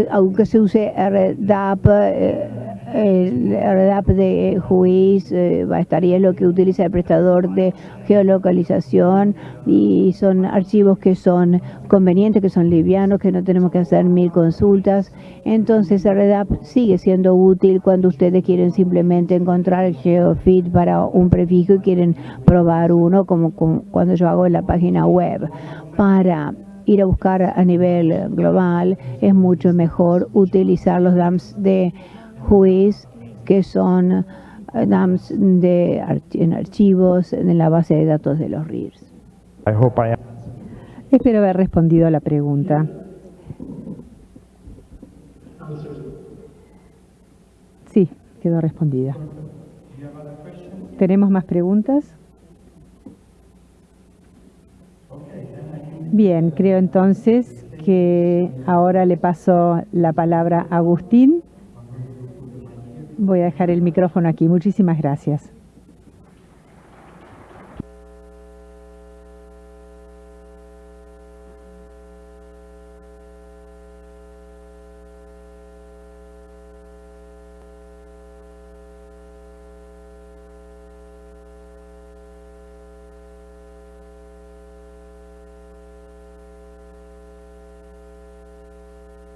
aunque se use RDAP, el RDAP de juiz eh, lo que utiliza el prestador de geolocalización y son archivos que son convenientes, que son livianos, que no tenemos que hacer mil consultas. Entonces RDAP sigue siendo útil cuando ustedes quieren simplemente encontrar el geofit para un prefijo y quieren probar uno, como, como cuando yo hago en la página web. Para ir a buscar a nivel global es mucho mejor utilizar los DAMs de juiz que son eh, DAMs de en archivos en la base de datos de los RIRS. Espero haber respondido a la pregunta. Sí, quedó respondida. ¿Tenemos más preguntas? Bien, creo entonces que ahora le paso la palabra a Agustín Voy a dejar el micrófono aquí. Muchísimas gracias.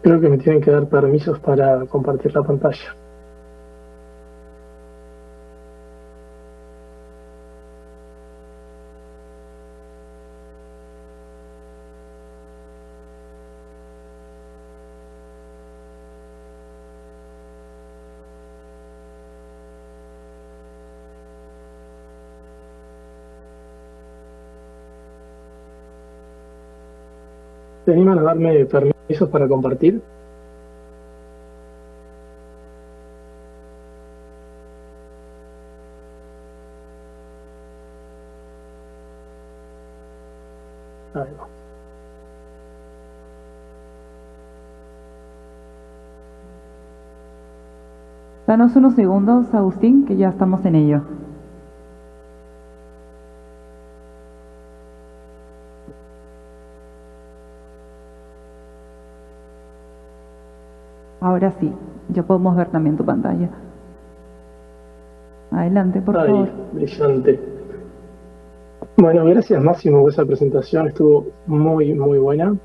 Creo que me tienen que dar permisos para compartir la pantalla. ¿Se animan a darme permisos para compartir? Danos unos segundos, Agustín, que ya estamos en ello. Ahora sí, ya podemos ver también tu pantalla. Adelante, por favor. Brillante. Bueno, gracias Máximo por esa presentación, estuvo muy, muy buena.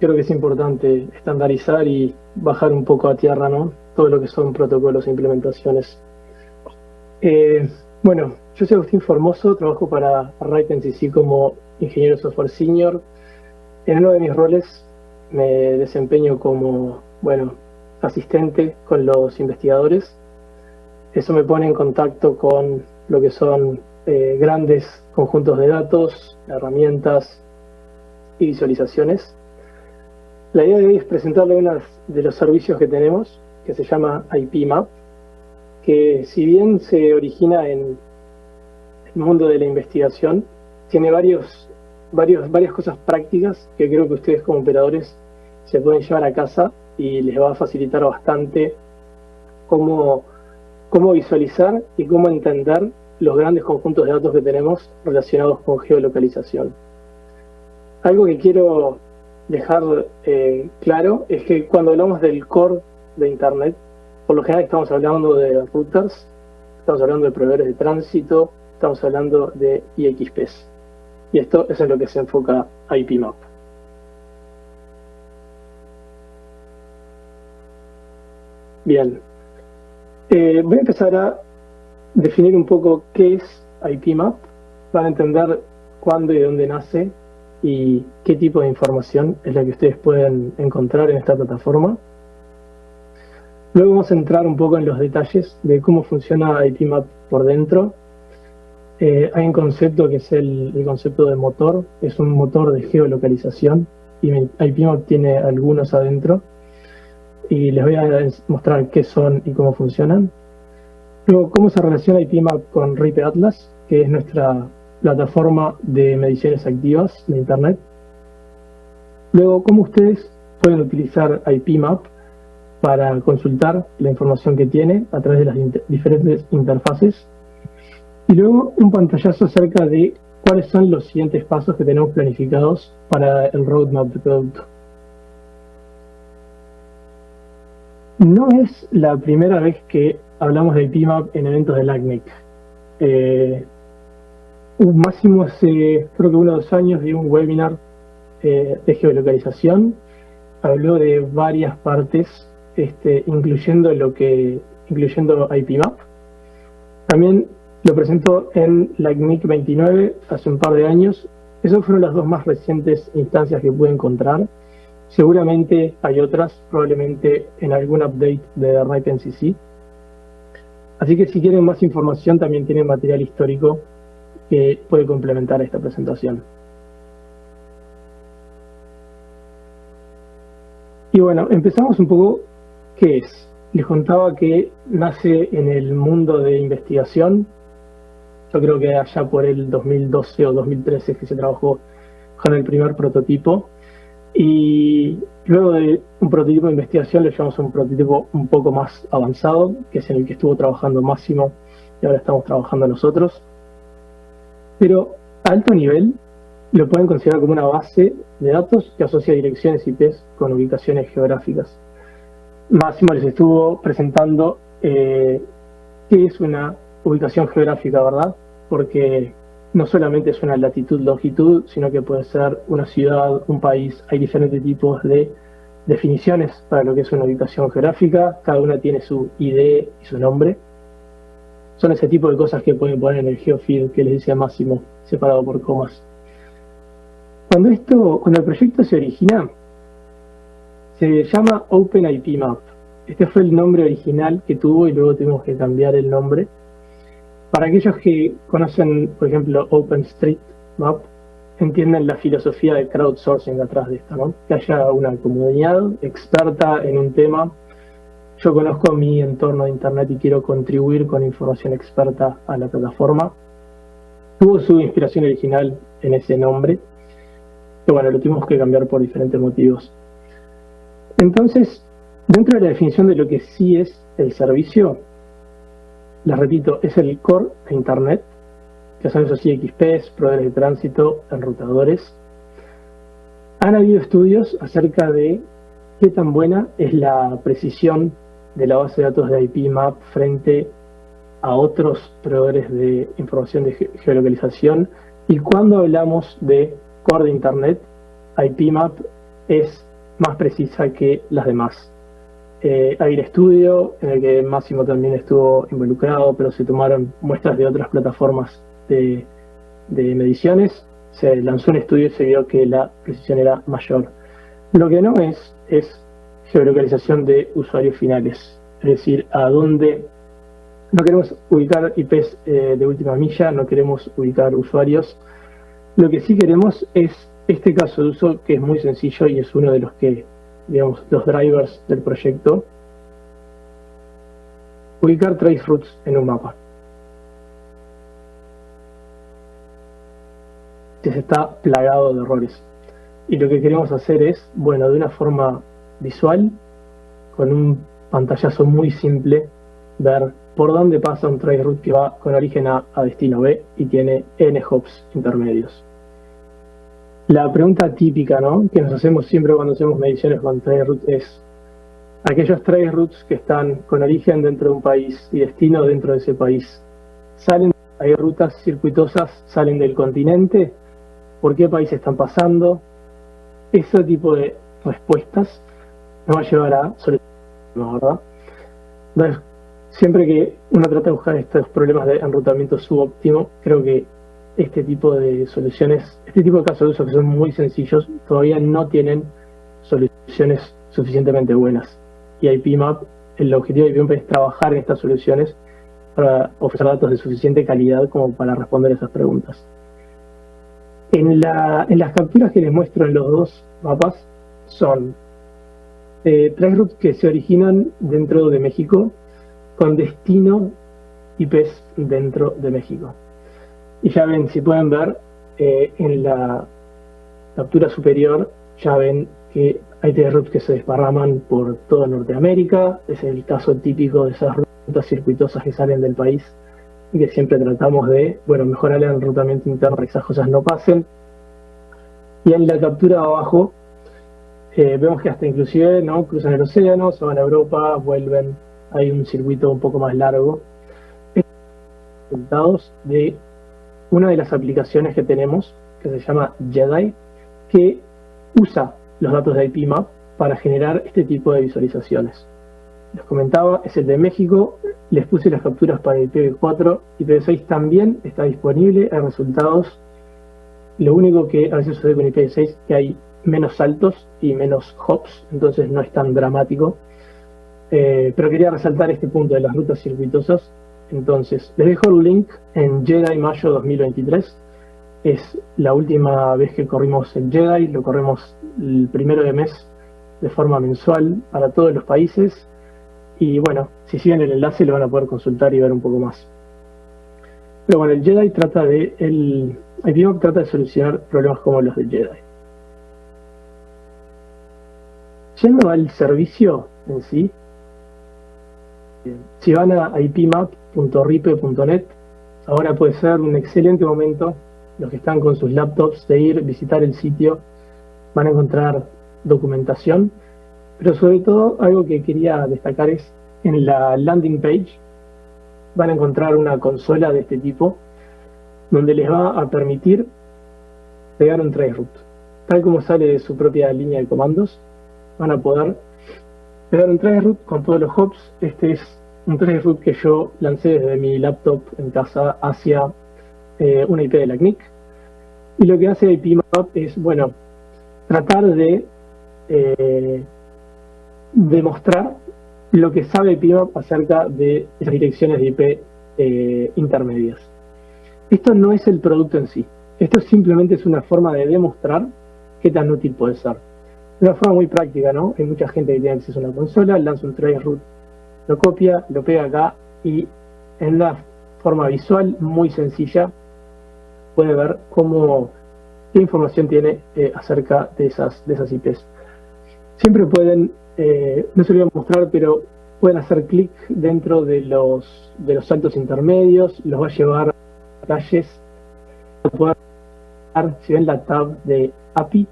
Creo que es importante estandarizar y bajar un poco a tierra, ¿no? todo lo que son protocolos e implementaciones. Eh, bueno, yo soy Agustín Formoso, trabajo para RightNCC como ingeniero software senior. En uno de mis roles me desempeño como, bueno, asistente con los investigadores. Eso me pone en contacto con lo que son eh, grandes conjuntos de datos, herramientas y visualizaciones. La idea de hoy es presentarle uno de los servicios que tenemos, que se llama IPMap, que si bien se origina en el mundo de la investigación, tiene varias cosas prácticas que creo que ustedes como operadores se pueden llevar a casa y les va a facilitar bastante cómo, cómo visualizar y cómo entender los grandes conjuntos de datos que tenemos relacionados con geolocalización. Algo que quiero dejar eh, claro es que cuando hablamos del core de Internet, por lo general estamos hablando de routers, estamos hablando de proveedores de tránsito, estamos hablando de IXPs. Y esto es en lo que se enfoca IPMAP. Bien, eh, voy a empezar a definir un poco qué es IPMAP para entender cuándo y dónde nace y qué tipo de información es la que ustedes pueden encontrar en esta plataforma. Luego vamos a entrar un poco en los detalles de cómo funciona IPMAP por dentro. Eh, hay un concepto que es el, el, concepto de motor, es un motor de geolocalización y IPMAP tiene algunos adentro y les voy a mostrar qué son y cómo funcionan. Luego, cómo se relaciona IPMAP con RIPE Atlas, que es nuestra plataforma de mediciones activas de Internet. Luego, cómo ustedes pueden utilizar IPMAP para consultar la información que tiene a través de las diferentes interfaces. Y luego un pantallazo acerca de cuáles son los siguientes pasos que tenemos planificados para el roadmap de producto. No es la primera vez que hablamos de IPMAP en eventos del ACNIC. Eh, máximo hace creo que uno o dos años di un webinar eh, de geolocalización. Habló de varias partes, este, incluyendo lo que incluyendo IPMAP. También lo presentó en la CNIC 29 hace un par de años. Esas fueron las dos más recientes instancias que pude encontrar. Seguramente hay otras, probablemente en algún update de RIPE Así que si quieren más información también tienen material histórico que puede complementar esta presentación. Y bueno, empezamos un poco, ¿qué es? Les contaba que nace en el mundo de investigación, yo creo que allá por el 2012 o 2013 que se trabajó con el primer prototipo, y luego de un prototipo de investigación le llevamos a un prototipo un poco más avanzado, que es en el que estuvo trabajando Máximo y ahora estamos trabajando nosotros. Pero a alto nivel lo pueden considerar como una base de datos que asocia direcciones IP con ubicaciones geográficas. Máximo les estuvo presentando eh, qué es una ubicación geográfica, ¿verdad? Porque no solamente es una latitud-longitud, sino que puede ser una ciudad, un país. Hay diferentes tipos de definiciones para lo que es una ubicación geográfica. Cada una tiene su ID y su nombre. Son ese tipo de cosas que pueden poner en el geofeed que les decía Máximo, separado por comas. Cuando esto, cuando el proyecto se origina, se llama OpenIPMap. Este fue el nombre original que tuvo y luego tuvimos que cambiar el nombre para aquellos que conocen, por ejemplo, OpenStreetMap, entienden la filosofía de crowdsourcing atrás de esto, ¿no? Que haya una comunidad experta en un tema. Yo conozco mi entorno de Internet y quiero contribuir con información experta a la plataforma. Tuvo su inspiración original en ese nombre, pero bueno, lo tuvimos que cambiar por diferentes motivos. Entonces, dentro de la definición de lo que sí es el servicio, les repito, es el core de Internet, que son esos IXPs, proveedores de tránsito, enrutadores. Han habido estudios acerca de qué tan buena es la precisión de la base de datos de IPMAP frente a otros proveedores de información de geolocalización y cuando hablamos de core de Internet, IPMAP es más precisa que las demás. Eh, Air Studio, en el que Máximo también estuvo involucrado, pero se tomaron muestras de otras plataformas de, de mediciones. Se lanzó un estudio y se vio que la precisión era mayor. Lo que no es, es geolocalización de usuarios finales, es decir, a dónde no queremos ubicar IPs eh, de última milla, no queremos ubicar usuarios. Lo que sí queremos es este caso de uso que es muy sencillo y es uno de los que, digamos, los drivers del proyecto. Ubicar trace routes en un mapa. Se está plagado de errores. Y lo que queremos hacer es, bueno, de una forma visual, con un pantallazo muy simple, ver por dónde pasa un traceroute que va con origen A a destino B y tiene n hops intermedios. La pregunta típica ¿no? que nos hacemos siempre cuando hacemos mediciones con traceroute es aquellos traceroutes que están con origen dentro de un país y destino dentro de ese país, ¿salen, hay rutas circuitosas, salen del continente? ¿Por qué país están pasando? Ese tipo de respuestas nos va a llevar a soluciones, ¿verdad? siempre que uno trata de buscar estos problemas de enrutamiento subóptimo, creo que este tipo de soluciones, este tipo de casos de uso que son muy sencillos, todavía no tienen soluciones suficientemente buenas. Y IPMAP, el objetivo de IPMAP es trabajar en estas soluciones para ofrecer datos de suficiente calidad como para responder esas preguntas. En, las capturas que les muestro en los dos mapas son eh, tres routes que se originan dentro de México con destino IPs dentro de México. Y ya ven, si pueden ver, eh, en la captura superior ya ven que hay routes que se desparraman por toda Norteamérica, es el caso típico de esas rutas circuitosas que salen del país y que siempre tratamos de, bueno, mejorar el enrutamiento interno para que esas cosas no pasen. Y en la captura de abajo eh, vemos que hasta inclusive no cruzan el océano, se van a Europa, vuelven hay un circuito un poco más largo. Resultados de una de las aplicaciones que tenemos, que se llama Jedi, que usa los datos de IPMAP para generar este tipo de visualizaciones. Les comentaba, es el de México, les puse las capturas para IPv4, IPv6 también está disponible, hay resultados. Lo único que a veces sucede con IPv6 es que hay menos saltos y menos hops, entonces no es tan dramático. Eh, pero quería resaltar este punto de las rutas circuitosas. Entonces, les dejo el link en Jedi Mayo 2023. Es la última vez que corrimos el Jedi, lo corremos el primero de mes de forma mensual para todos los países. Y bueno, si siguen el enlace lo van a poder consultar y ver un poco más. Pero bueno, el Jedi trata de, el, el trata de solucionar problemas como los del Jedi. Yendo al servicio en sí, si van a ipmap.ripe.net, ahora puede ser un excelente momento, los que están con sus laptops, de ir, visitar el sitio, van a encontrar documentación, pero sobre todo algo que quería destacar es en la landing page van a encontrar una consola de este tipo donde les va a permitir pegar un traceroute. Tal como sale de su propia línea de comandos, van a poder pegar un traceroute con todos los hops. Este es un traceroute que yo lancé desde mi laptop en casa hacia eh, una IP de la CNIC. Y lo que hace IPMAP es, bueno, tratar de eh, demostrar lo que sabe IPMAP acerca de esas direcciones de IP eh, intermedias. Esto no es el producto en sí. Esto simplemente es una forma de demostrar qué tan útil puede ser. Una forma muy práctica, ¿no? Hay mucha gente que tiene acceso a una consola, lanza un traceroute lo copia, lo pega acá y en una forma visual muy sencilla puede ver cómo qué información tiene eh, acerca de esas, de esas IPs. Siempre pueden, eh, no se lo voy a mostrar, pero pueden hacer clic dentro de los, de los saltos intermedios, los va a llevar a detalles. si ven la tab de API,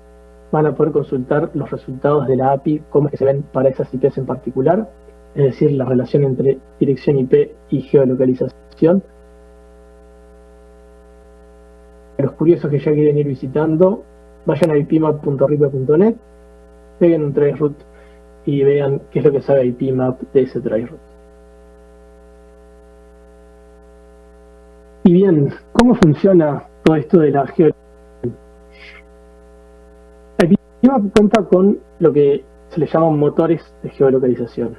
van a poder consultar los resultados de la API, cómo es que se ven para esas IPs en particular es decir, la relación entre dirección IP y geolocalización. Los curiosos que ya quieren ir visitando, vayan a ipmap.ripe.net, peguen un traceroute y vean qué es lo que sabe IPMAP de ese try route. Y bien, ¿cómo funciona todo esto de la geolocalización? IPMAP cuenta con lo que se le llaman motores de geolocalización.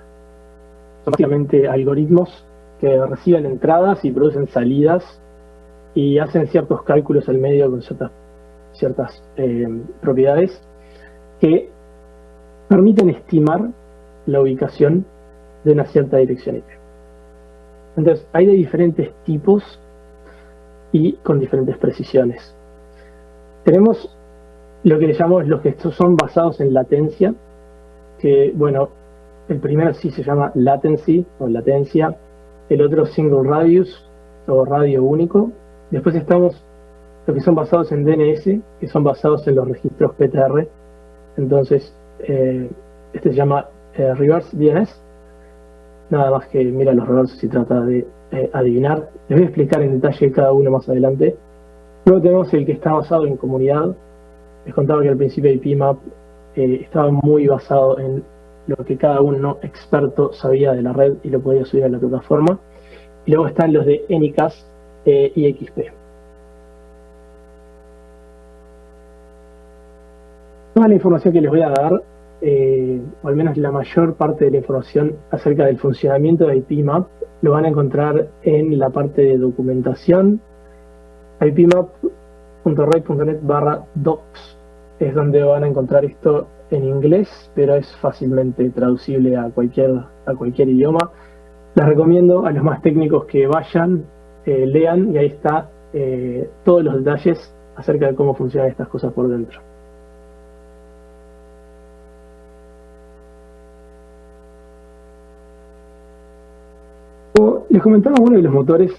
Son básicamente algoritmos que reciben entradas y producen salidas y hacen ciertos cálculos al medio con ciertas, ciertas eh, propiedades que permiten estimar la ubicación de una cierta dirección IP. Entonces, hay de diferentes tipos y con diferentes precisiones. Tenemos lo que le llamamos los que son basados en latencia, que, bueno, el primero sí se llama latency o latencia, el otro single radius o radio único. Después estamos los que son basados en DNS, que son basados en los registros PTR. Entonces, eh, este se llama eh, reverse DNS. Nada más que mira los reversos y trata de eh, adivinar. Les voy a explicar en detalle cada uno más adelante. Luego tenemos el que está basado en comunidad. Les contaba que al principio IPMAP estaba muy basado en lo que cada uno experto sabía de la red y lo podía subir a la plataforma. Y luego están los de Anycast y XP. Toda la información que les voy a dar, eh, o al menos la mayor parte de la información acerca del funcionamiento de IPMAP, lo van a encontrar en la parte de documentación, barra docs. Es donde van a encontrar esto en inglés, pero es fácilmente traducible a cualquier, a cualquier idioma. Les recomiendo a los más técnicos que vayan, eh, lean y ahí está eh, todos los detalles acerca de cómo funcionan estas cosas por dentro. les comentaba uno de los motores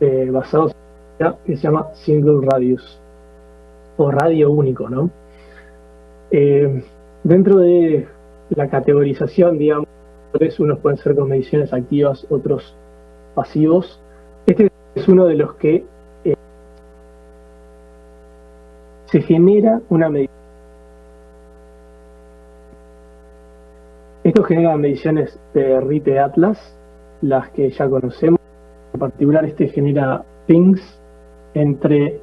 eh, basados en que se llama Single Radius o radio único, ¿no? Eh, dentro de la categorización, digamos, unos pueden ser con mediciones activas, otros pasivos. Este es uno de los que eh, se genera una medición. Esto genera mediciones de RIPE Atlas, las que ya conocemos. En particular, este genera pings entre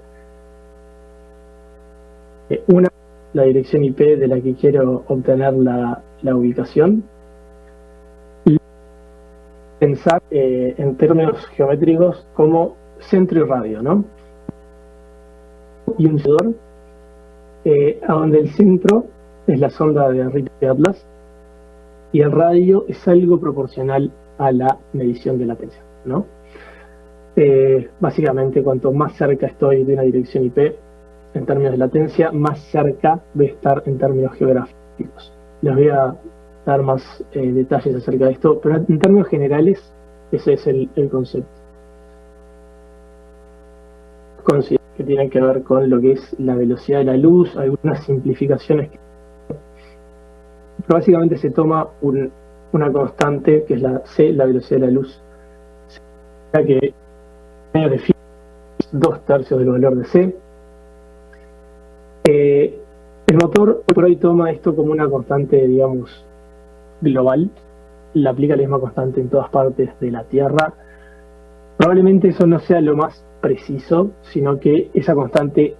eh, una la dirección IP de la que quiero obtener la, ubicación y pensar eh, en términos geométricos como centro y radio, ¿no? Y un sedor, eh, a donde el centro es la sonda de Atlas y el radio es algo proporcional a la medición de latencia, ¿no? Eh, básicamente, cuanto más cerca estoy de una dirección IP, en términos de latencia, más cerca voy a estar en términos geográficos. Les voy a dar más eh, detalles acerca de esto, pero en términos generales, ese es el, concepto. Considero que tiene que ver con lo que es la velocidad de la luz, algunas simplificaciones. Pero básicamente se toma una constante, que es la C, la velocidad de la luz, ya que de dos tercios del valor de C, eh, el motor por hoy toma esto como una constante, digamos, global. La aplica la misma constante en todas partes de la Tierra. Probablemente eso no sea lo más preciso, sino que esa constante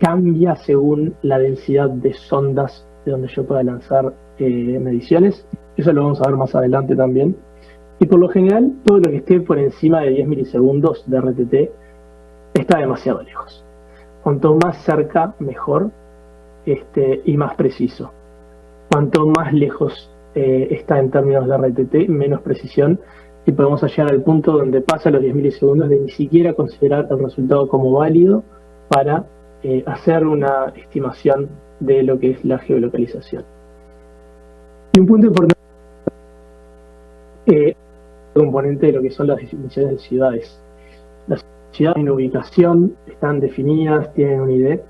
cambia según la densidad de sondas de donde yo pueda lanzar eh, mediciones. Eso lo vamos a ver más adelante también. Y por lo general, todo lo que esté por encima de 10 milisegundos de RTT está demasiado lejos. Cuanto más cerca, mejor este, y más preciso. Cuanto más lejos eh, está en términos de RTT, menos precisión y podemos llegar al punto donde pasa los 10 milisegundos de ni siquiera considerar el resultado como válido para eh, hacer una estimación de lo que es la geolocalización. Y un punto importante eh, componente de lo que son las definiciones de ciudades ciudades en ubicación, están definidas, tienen un ID,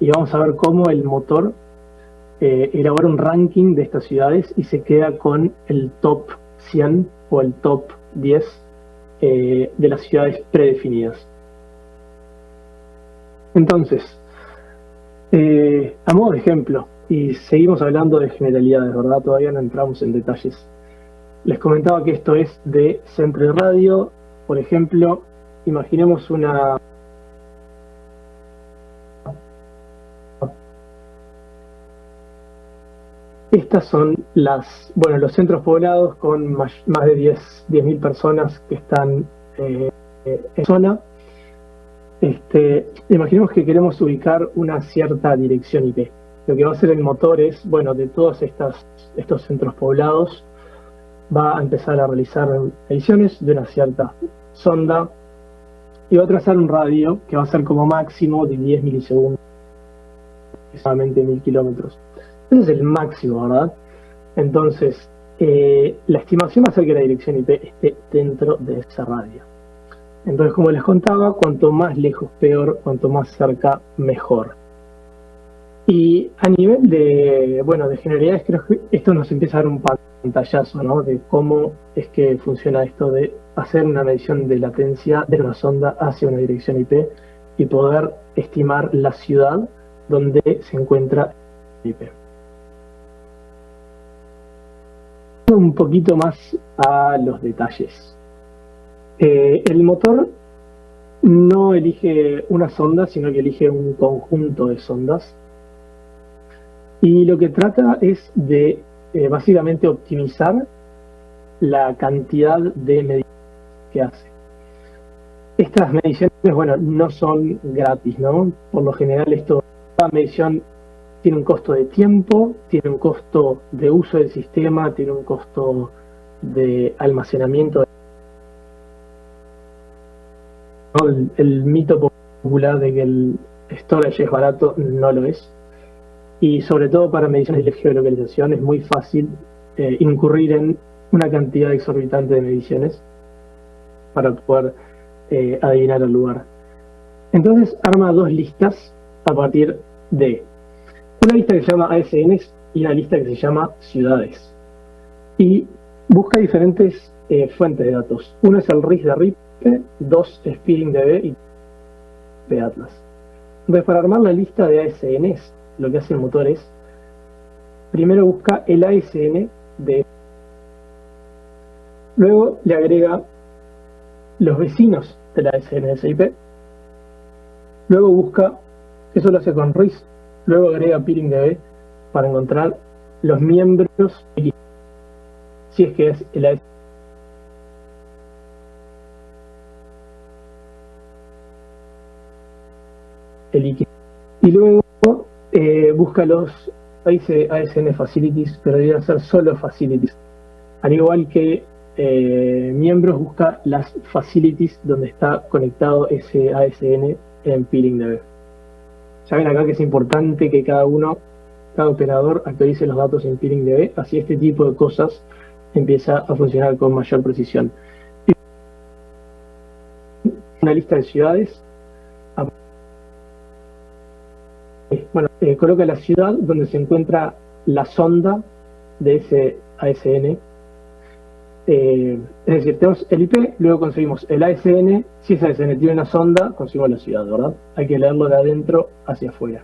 y vamos a ver cómo el motor eh, elabora un ranking de estas ciudades y se queda con el top 100 o el top 10 eh, de las ciudades predefinidas. Entonces, eh, a modo de ejemplo, y seguimos hablando de generalidades, ¿verdad? Todavía no entramos en detalles. Les comentaba que esto es de Centro Radio. Por ejemplo, imaginemos una... Estas son las, bueno, los centros poblados con más, de 10.000 personas que están eh, en zona. Este, imaginemos que queremos ubicar una cierta dirección IP. Lo que va a hacer el motor es, bueno, de todos estos centros poblados, va a empezar a realizar mediciones de una cierta sonda y va a trazar un radio que va a ser como máximo de 10 milisegundos, aproximadamente 1000 kilómetros. Ese es el máximo, ¿verdad? Entonces, eh, la estimación va a ser que la dirección IP esté dentro de ese radio. Entonces, como les contaba, cuanto más lejos peor, cuanto más cerca mejor. Y a nivel de, bueno, de generalidades, creo que esto nos empieza a dar un pantallazo, ¿no? De cómo es que funciona esto de hacer una medición de latencia de una sonda hacia una dirección IP y poder estimar la ciudad donde se encuentra el IP. Un poquito más a los detalles. Eh, el motor no elige una sonda, sino que elige un conjunto de sondas y lo que trata es de eh, básicamente optimizar la cantidad de mediciones que hace. Estas mediciones, bueno, no son gratis, ¿no? Por lo general esto, cada medición tiene un costo de tiempo, tiene un costo de uso del sistema, tiene un costo de almacenamiento. El, el mito popular de que el storage es barato no lo es y sobre todo para mediciones de geolocalización es muy fácil eh, incurrir en una cantidad exorbitante de mediciones para poder eh, adivinar el lugar. Entonces arma dos listas a partir de una lista que se llama ASNs y una lista que se llama ciudades. Y busca diferentes eh, fuentes de datos. Uno es el RIS de RIPE, dos SpeedingDB y de Atlas. Entonces para armar la lista de ASNs lo que hace el motor es, primero busca el ASN de... Luego le agrega los vecinos de la ASN de esa IP. Luego busca, eso lo hace con RIS, luego agrega peeringdb para encontrar los miembros si es que es el ASN. El Y luego eh, busca los ASN Facilities, pero deberían ser solo Facilities. Al igual que eh, miembros, busca las Facilities donde está conectado ese ASN en PeelingDB. Ya ven acá que es importante que cada uno, cada operador actualice los datos en PeelingDB, así este tipo de cosas empieza a funcionar con mayor precisión. Una lista de ciudades bueno, eh, coloca la ciudad donde se encuentra la sonda de ese ASN. Eh, es decir, tenemos el IP, luego conseguimos el ASN. Si ese ASN tiene una sonda, conseguimos la ciudad, ¿verdad? Hay que leerlo de adentro hacia afuera.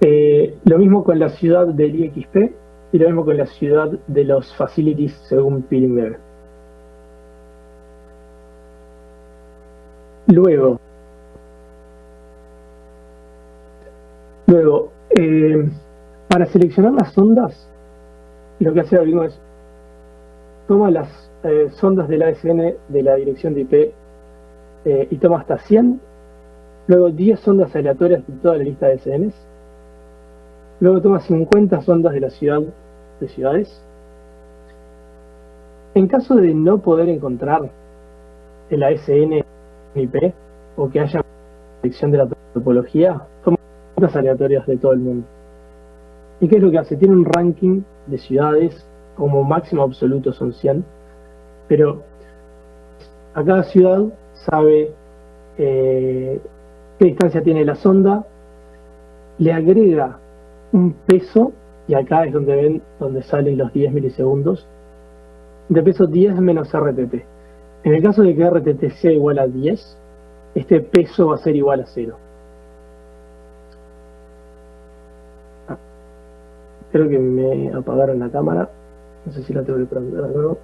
Eh, lo mismo con la ciudad del IXP y lo mismo con la ciudad de los facilities según Peeling Luego, Luego, eh, para seleccionar las ondas, lo que hace algoritmo es toma las eh, sondas del ASN de la dirección de IP eh, y toma hasta 100, luego 10 sondas aleatorias de toda la lista de ASNs, luego toma 50 sondas de la ciudad de ciudades. En caso de no poder encontrar el ASN IP o que haya selección de la topología, toma aleatorias de todo el mundo. ¿Y qué es lo que hace? Tiene un ranking de ciudades, como máximo absoluto son 100, pero a cada ciudad sabe eh, qué distancia tiene la sonda, le agrega un peso, y acá es donde ven, donde salen los 10 milisegundos, de peso 10 menos RTT. En el caso de que RTT sea igual a 10, este peso va a ser igual a 0. Creo que me apagaron la cámara. No sé si la tengo que prender de nuevo.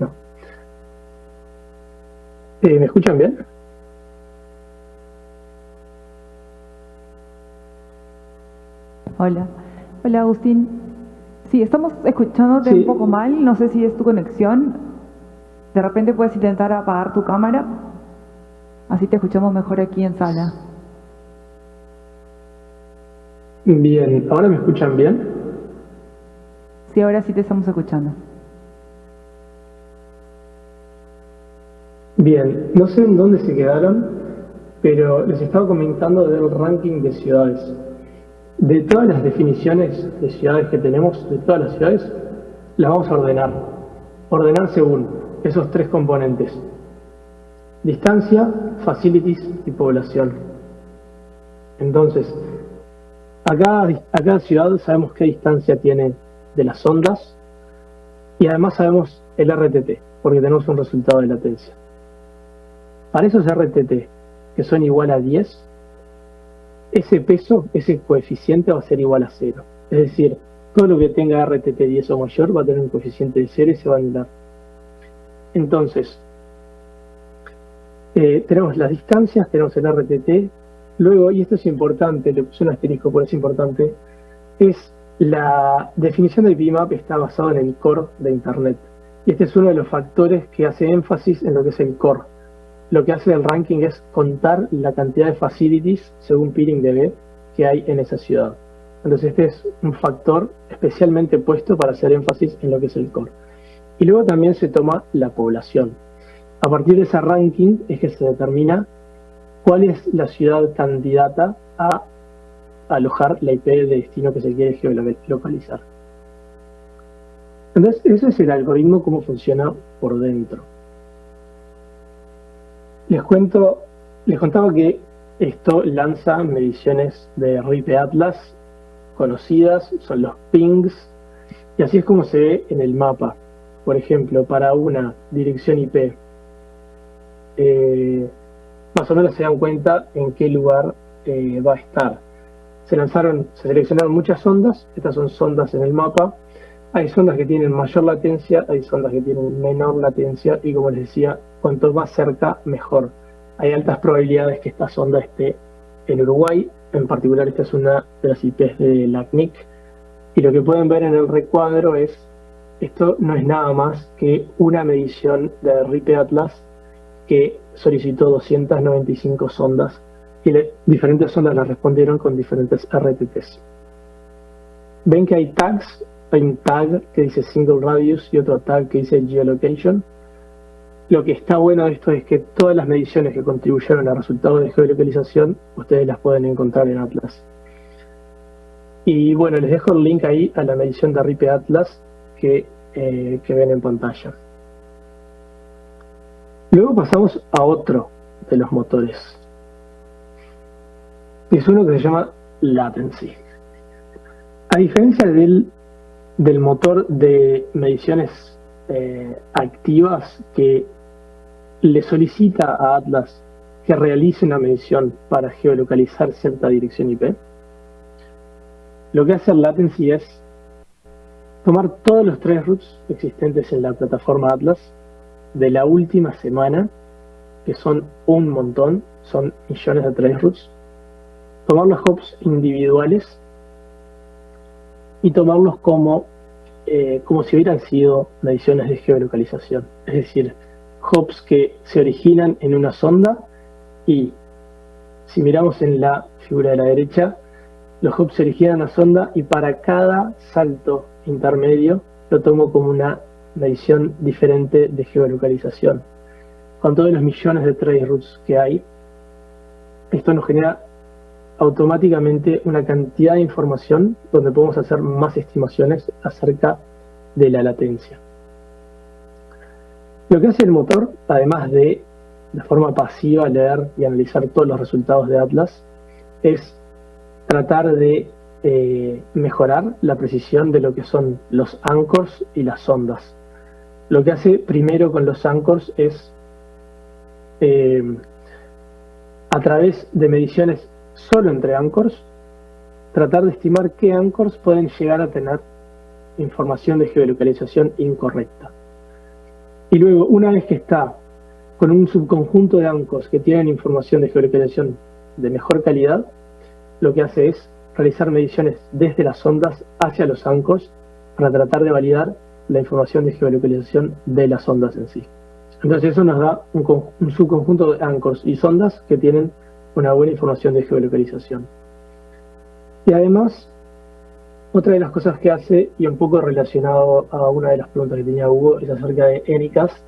No. Eh, ¿Me escuchan bien? Hola. Hola, Agustín. Sí, estamos escuchándote Sí. un poco mal. No sé si es tu conexión. De repente puedes intentar apagar tu cámara. Así te escuchamos mejor aquí en sala. Bien, ¿ahora me escuchan bien? Sí, ahora sí te estamos escuchando. Bien, no sé en dónde se quedaron, pero les estaba comentando del ranking de ciudades. De todas las definiciones de ciudades que tenemos, de todas las ciudades, las vamos a ordenar. Ordenar según esos tres componentes. Distancia, facilities y población. Entonces, a cada, a cada ciudad sabemos qué distancia tiene de las ondas y además sabemos el RTT, porque tenemos un resultado de latencia. Para esos RTT que son igual a 10, ese peso, ese coeficiente va a ser igual a 0. Es decir, todo lo que tenga RTT 10 o mayor va a tener un coeficiente de 0 y se va a anular. Entonces, eh, tenemos las distancias, tenemos el RTT, luego, y esto es importante, le puse un asterisco por es importante, es la definición del BIMAP está basado en el core de Internet. Y este es uno de los factores que hace énfasis en lo que es el core. Lo que hace el ranking es contar la cantidad de facilities según Peering DB que hay en esa ciudad. Entonces este es un factor especialmente puesto para hacer énfasis en lo que es el core. Y luego también se toma la población. A partir de ese ranking es que se determina cuál es la ciudad candidata a alojar la IP de destino que se quiere geolocalizar. Entonces, ese es el algoritmo, cómo funciona por dentro. Les cuento, les contaba que esto lanza mediciones de RIP Atlas conocidas, son los pings, y así es como se ve en el mapa. Por ejemplo, para una dirección IP, eh, más o menos se dan cuenta en qué lugar eh, va a estar. Se lanzaron, se seleccionaron muchas sondas, estas son sondas en el mapa, hay sondas que tienen mayor latencia, hay sondas que tienen menor latencia y como les decía, cuanto más cerca, mejor. Hay altas probabilidades que esta sonda esté en Uruguay, en particular esta es una de las IPs de la CNIC, y lo que pueden ver en el recuadro es, esto no es nada más que una medición de RIPE Atlas que solicitó 295 sondas y diferentes sondas las respondieron con diferentes RTTs. Ven que hay tags, hay un tag que dice Single Radius y otro tag que dice Geolocation. Lo que está bueno de esto es que todas las mediciones que contribuyeron al resultado de geolocalización, ustedes las pueden encontrar en Atlas. Y bueno, les dejo el link ahí a la medición de RIPE Atlas eh, que ven en pantalla. Luego pasamos a otro de los motores. Es uno que se llama Latency. A diferencia del, motor de mediciones eh, activas que le solicita a Atlas que realice una medición para geolocalizar cierta dirección IP, lo que hace el Latency es tomar todos los tres routes existentes en la plataforma Atlas de la última semana, que son un montón, son millones de traceroutes, tomar los hops individuales y tomarlos como, eh, como si hubieran sido mediciones de geolocalización. Es decir, hops que se originan en una sonda y si miramos en la figura de la derecha, los hops se originan en una sonda y para cada salto intermedio lo tomo como una medición diferente de geolocalización. Con todos los millones de traceroutes que hay, esto nos genera automáticamente una cantidad de información donde podemos hacer más estimaciones acerca de la latencia. Lo que hace el motor, además de de forma pasiva leer y analizar todos los resultados de Atlas, es tratar de eh, mejorar la precisión de lo que son los anchors y las sondas. Lo que hace primero con los anchors es, eh, a través de mediciones solo entre anchors, tratar de estimar qué anchors pueden llegar a tener información de geolocalización incorrecta. Y luego, una vez que está con un subconjunto de anchors que tienen información de geolocalización de mejor calidad, lo que hace es realizar mediciones desde las ondas hacia los anchors para tratar de validar la información de geolocalización de las ondas en sí. Entonces eso nos da un, un subconjunto de anchors y sondas que tienen una buena información de geolocalización. Y además, otra de las cosas que hace, y un poco relacionado a una de las preguntas que tenía Hugo, es acerca de ENICAS.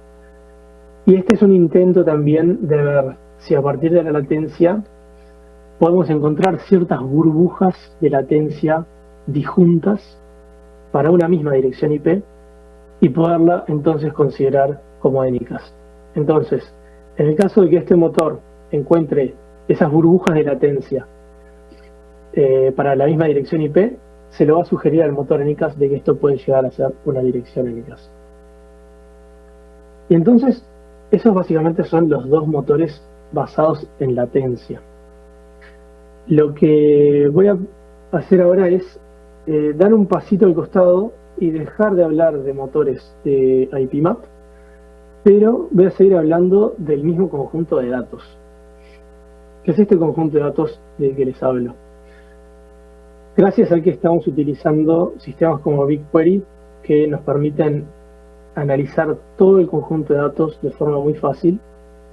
Y este es un intento también de ver si a partir de la latencia podemos encontrar ciertas burbujas de latencia disjuntas para una misma dirección IP y poderla entonces considerar como ENICAS. Entonces, en el caso de que este motor encuentre esas burbujas de latencia eh, para la misma dirección IP, se lo va a sugerir al motor ENICAS de que esto puede llegar a ser una dirección ENICAS. Y entonces, esos básicamente son los dos motores basados en latencia. Lo que voy a hacer ahora es eh, dar un pasito al costado y dejar de hablar de motores de IPMAP, pero voy a seguir hablando del mismo conjunto de datos. ¿Qué es este conjunto de datos del que les hablo? Gracias a que estamos utilizando sistemas como BigQuery que nos permiten analizar todo el conjunto de datos de forma muy fácil,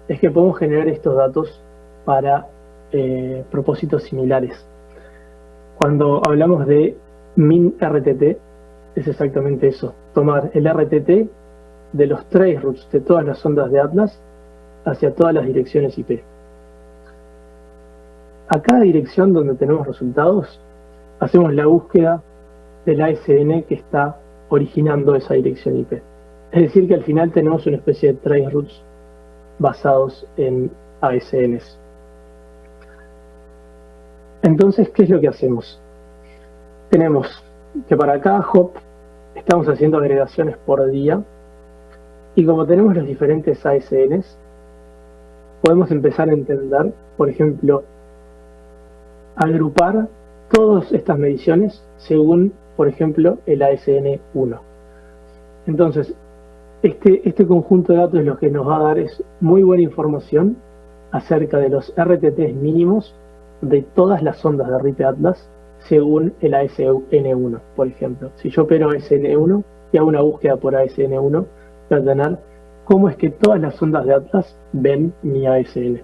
es que podemos generar estos datos para eh, propósitos similares. Cuando hablamos de min RTT, es exactamente eso, tomar el RTT de los trace routes de todas las ondas de Atlas hacia todas las direcciones IP. A cada dirección donde tenemos resultados, hacemos la búsqueda del ASN que está originando esa dirección IP. Es decir, que al final tenemos una especie de trace routes basados en ASNs. Entonces, ¿qué es lo que hacemos? Tenemos que para cada hop estamos haciendo agregaciones por día y como tenemos los diferentes ASNs, podemos empezar a entender, por ejemplo, agrupar todas estas mediciones según, por ejemplo, el ASN1. Entonces, este, este conjunto de datos lo que nos va a dar es muy buena información acerca de los RTTs mínimos de todas las ondas de RIP Atlas según el ASN1, por ejemplo. Si yo opero ASN1 y hago una búsqueda por ASN1, voy a tener cómo es que todas las ondas de Atlas ven mi ASN.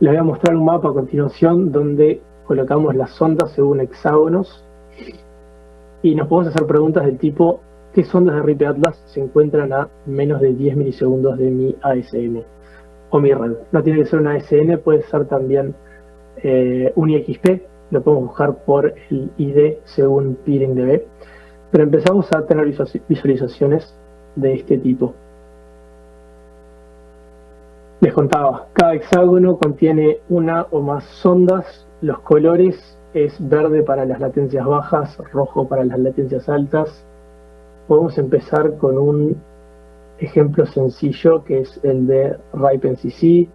Les voy a mostrar un mapa a continuación donde colocamos las ondas según hexágonos y nos podemos hacer preguntas del tipo ¿qué sondas de RIP Atlas se encuentran a menos de 10 milisegundos de mi ASN o mi red? No tiene que ser una ASN, puede ser también eh, un IXP, lo podemos buscar por el ID según PeeringDB, pero empezamos a tener visualizaciones de este tipo. Les contaba, cada hexágono contiene una o más sondas, los colores es verde para las latencias bajas, rojo para las latencias altas. Podemos empezar con un ejemplo sencillo que es el de RipeNCC.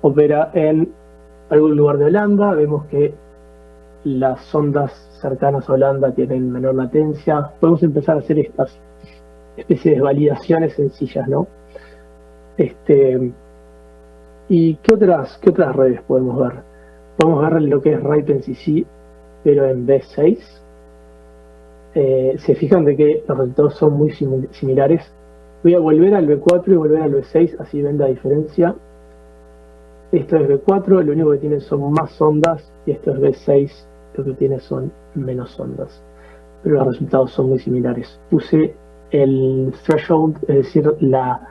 Opera en algún lugar de Holanda, vemos que las sondas cercanas a Holanda tienen menor latencia. Podemos empezar a hacer estas especies de validaciones sencillas, ¿no? Este, ¿Y qué otras, qué otras redes podemos ver? Podemos ver lo que es RipeNCC, pero en B6. Eh, se fijan de que los resultados son muy similares. Voy a volver al B4 y volver al B6, así ven la diferencia. Esto es B4, lo único que tiene son más ondas, y esto es B6, lo que tiene son menos ondas. Pero los resultados son muy similares. Puse el threshold, es decir, la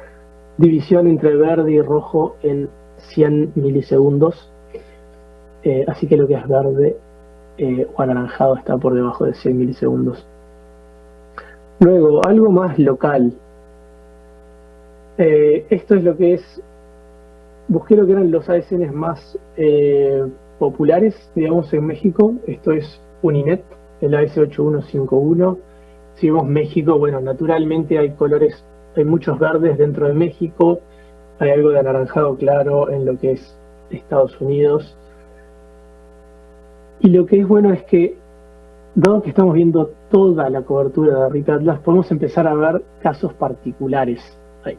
división entre verde y rojo en 100 milisegundos. Eh, así que lo que es verde eh, o anaranjado está por debajo de 100 milisegundos. Luego, algo más local. Eh, esto es lo que es, busqué lo que eran los ASNs más populares, digamos, en México. Esto es Uninet, el AS8151. Si vemos México, bueno, naturalmente hay colores, hay muchos verdes dentro de México, hay algo de anaranjado claro en lo que es Estados Unidos. Y lo que es bueno es que, dado que estamos viendo toda la cobertura de RIP Atlas, podemos empezar a ver casos particulares. Ahí,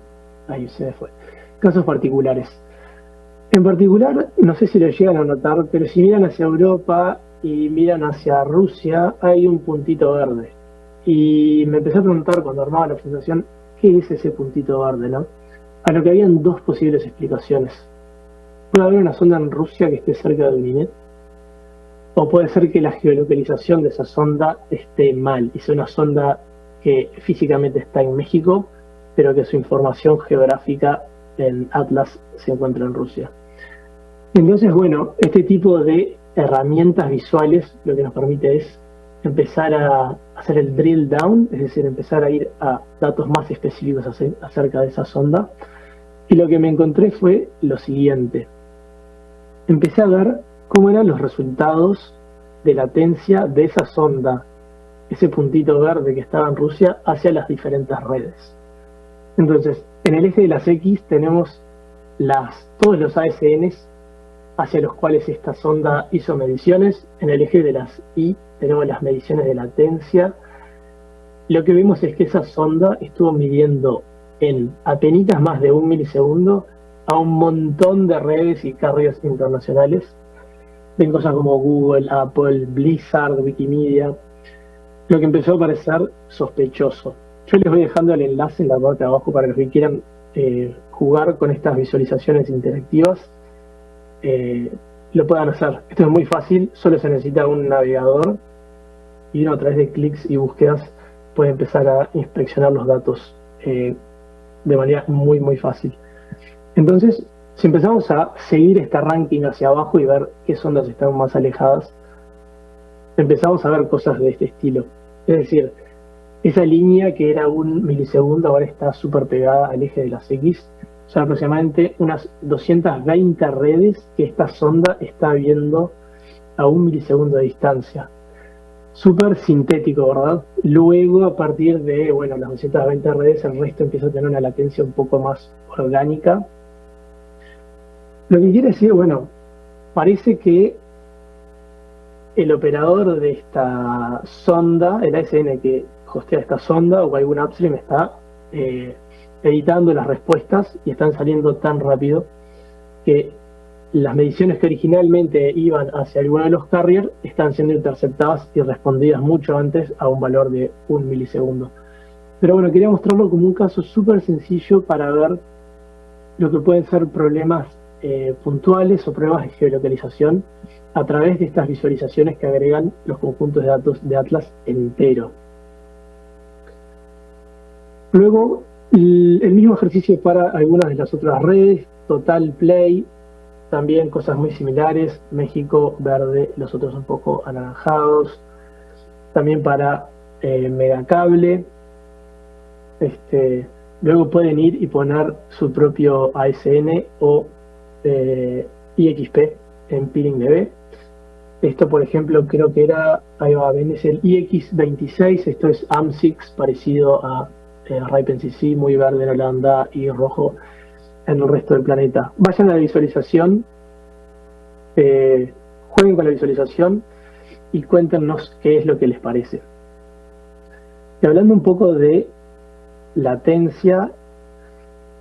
ahí se me fue. Casos particulares. En particular, no sé si lo llegan a notar, pero si miran hacia Europa y miran hacia Rusia, hay un puntito verde. Y me empecé a preguntar cuando armaba la presentación, ¿qué es ese puntito verde? ¿no? A lo que habían dos posibles explicaciones. Puede haber una sonda en Rusia que esté cerca de Uninet, o puede ser que la geolocalización de esa sonda esté mal, y sea una sonda que físicamente está en México, pero que su información geográfica en Atlas se encuentra en Rusia. Entonces, bueno, este tipo de herramientas visuales lo que nos permite es empezar a hacer el drill down, es decir, empezar a ir a datos más específicos acerca de esa sonda. Y lo que me encontré fue lo siguiente. Empecé a ver cómo eran los resultados de latencia de esa sonda, ese puntito verde que estaba en Rusia, hacia las diferentes redes. Entonces, en el eje de las X tenemos todos los ASNs hacia los cuales esta sonda hizo mediciones. En el eje de las Y tenemos las mediciones de latencia. Lo que vemos es que esa sonda estuvo midiendo en apenas más de un milisegundo a un montón de redes y carriers internacionales. Ven cosas como Google, Apple, Blizzard, Wikimedia. Lo que empezó a parecer sospechoso. Yo les voy dejando el enlace en la parte de abajo para los que quieran eh, jugar con estas visualizaciones interactivas. Eh, lo puedan hacer. Esto es muy fácil, solo se necesita un navegador y uno a través de clics y búsquedas puede empezar a inspeccionar los datos eh, de manera muy muy fácil. Entonces, si empezamos a seguir este ranking hacia abajo y ver qué sondas están más alejadas, empezamos a ver cosas de este estilo. Es decir, esa línea que era un milisegundo ahora está súper pegada al eje de las X. Son aproximadamente unas 220 redes que esta sonda está viendo a un milisegundo de distancia. Súper sintético, ¿verdad? Luego, a partir de bueno, las 220 redes, el resto empieza a tener una latencia un poco más orgánica. Lo que quiere decir, bueno, parece que el operador de esta sonda, el ASN que hostea esta sonda o algún upstream está eh, editando las respuestas y están saliendo tan rápido que las mediciones que originalmente iban hacia alguno de los carriers están siendo interceptadas y respondidas mucho antes a un valor de un milisegundo. Pero bueno, quería mostrarlo como un caso súper sencillo para ver lo que pueden ser problemas eh, puntuales o pruebas de geolocalización a través de estas visualizaciones que agregan los conjuntos de datos de Atlas entero. Luego, el mismo ejercicio para algunas de las otras redes, Total Play, también cosas muy similares, México verde, los otros un poco anaranjados, también para eh, Megacable, este, luego pueden ir y poner su propio ASN o eh, IXP en PeelingDB. Esto, por ejemplo, creo que era, ahí va, ven, es el IX26, esto es AM6, parecido a eh, muy verde en Holanda y rojo en el resto del planeta. Vayan a la visualización, eh, jueguen con la visualización y cuéntenos qué es lo que les parece. Y hablando un poco de latencia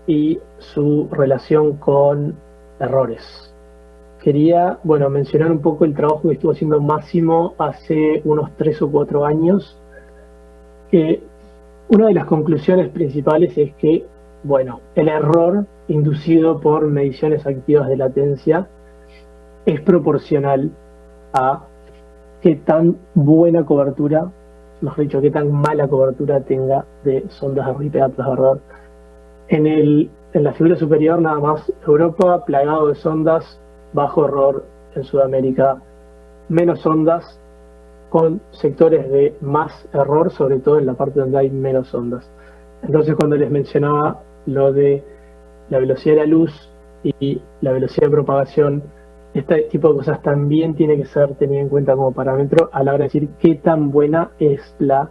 y su relación con errores. Quería, bueno, mencionar un poco el trabajo que estuvo haciendo Máximo hace unos tres o cuatro años, que una de las conclusiones principales es que, bueno, el error inducido por mediciones activas de latencia es proporcional a qué tan buena cobertura, mejor dicho, qué tan mala cobertura tenga de sondas de RIP Atlas. En, el, en la figura superior nada más Europa, plagado de sondas, bajo error en Sudamérica, menos ondas, con sectores de más error, sobre todo en la parte donde hay menos ondas. Entonces cuando les mencionaba lo de la velocidad de la luz y la velocidad de propagación, este tipo de cosas también tiene que ser tenido en cuenta como parámetro a la hora de decir qué tan buena es la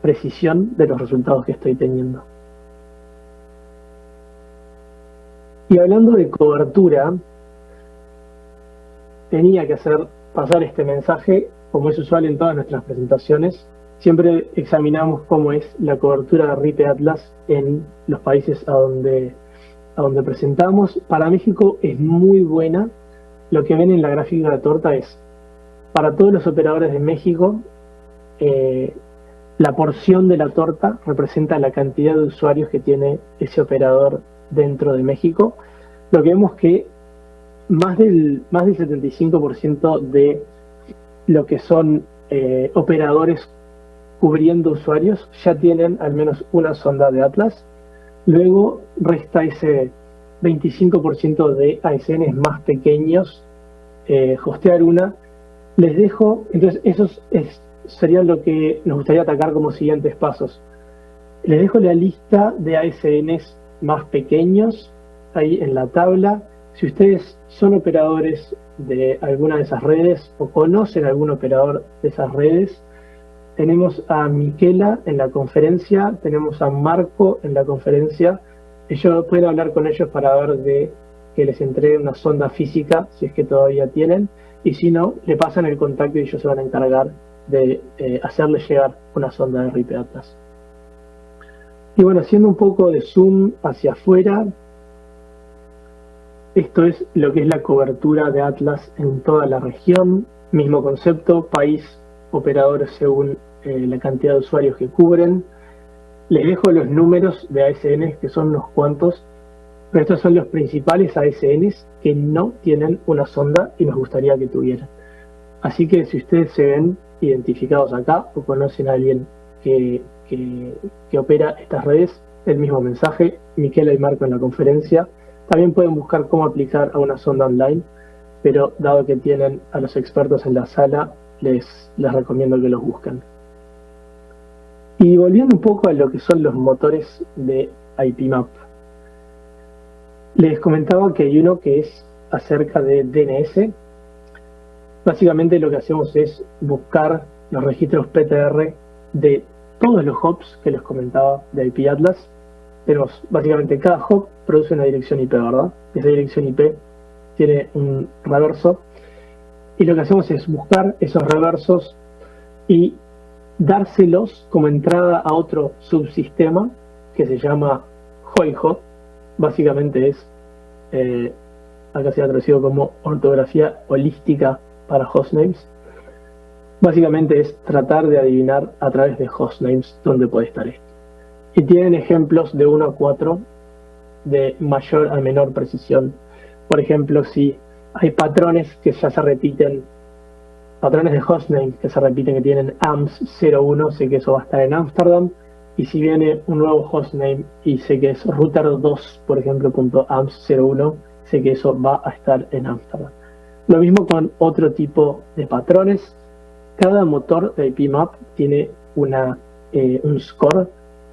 precisión de los resultados que estoy teniendo. Y hablando de cobertura, tenía que hacer pasar este mensaje, como es usual en todas nuestras presentaciones, siempre examinamos cómo es la cobertura de RIPE Atlas en los países a donde, a donde presentamos. Para México es muy buena. Lo que ven en la gráfica de la torta es, para todos los operadores de México, eh, la porción de la torta representa la cantidad de usuarios que tiene ese operador dentro de México. Lo que vemos que más del, más del 75% de lo que son eh, operadores cubriendo usuarios ya tienen al menos una sonda de Atlas. Luego resta ese 25% de ASNs más pequeños, eh, hostear una. Les dejo, entonces eso es, sería lo que nos gustaría atacar como siguientes pasos. Les dejo la lista de ASNs más pequeños ahí en la tabla. Si ustedes son operadores de alguna de esas redes o conocen algún operador de esas redes, tenemos a Miquela en la conferencia, tenemos a Marco en la conferencia. Ellos pueden hablar con ellos para ver de que les entreguen una sonda física, si es que todavía tienen, y si no, le pasan el contacto y ellos se van a encargar de eh, hacerle llegar una sonda de RIP Atlas. Y bueno, haciendo un poco de zoom hacia afuera, esto es lo que es la cobertura de Atlas en toda la región, mismo concepto, país, operadores según eh, la cantidad de usuarios que cubren. Les dejo los números de ASN, que son unos cuantos, pero estos son los principales ASNs que no tienen una sonda y nos gustaría que tuvieran. Así que si ustedes se ven identificados acá o conocen a alguien que, que, opera estas redes, el mismo mensaje, Miquela y Marco en la conferencia. También pueden buscar cómo aplicar a una sonda online, pero dado que tienen a los expertos en la sala, les, recomiendo que los busquen. Y volviendo un poco a lo que son los motores de IPMAP. Les comentaba que hay uno que es acerca de DNS. Básicamente lo que hacemos es buscar los registros PTR de todos los hops que les comentaba de IP Atlas. Tenemos básicamente cada hop produce una dirección IP, ¿verdad? Esa dirección IP tiene un reverso y lo que hacemos es buscar esos reversos y dárselos como entrada a otro subsistema que se llama Hoiho. Básicamente es, eh, acá se ha traducido como ortografía holística para hostnames. Básicamente es tratar de adivinar a través de hostnames dónde puede estar esto. Y tienen ejemplos de 1 a 4 de mayor a menor precisión. Por ejemplo, si hay patrones que ya se repiten patrones de hostname que se repiten que tienen AMS01, sé que eso va a estar en Amsterdam. Y si viene un nuevo hostname y sé que es router2, por ejemplo, .ams01, sé que eso va a estar en Amsterdam. Lo mismo con otro tipo de patrones. Cada motor de IPMAP tiene una, eh, un score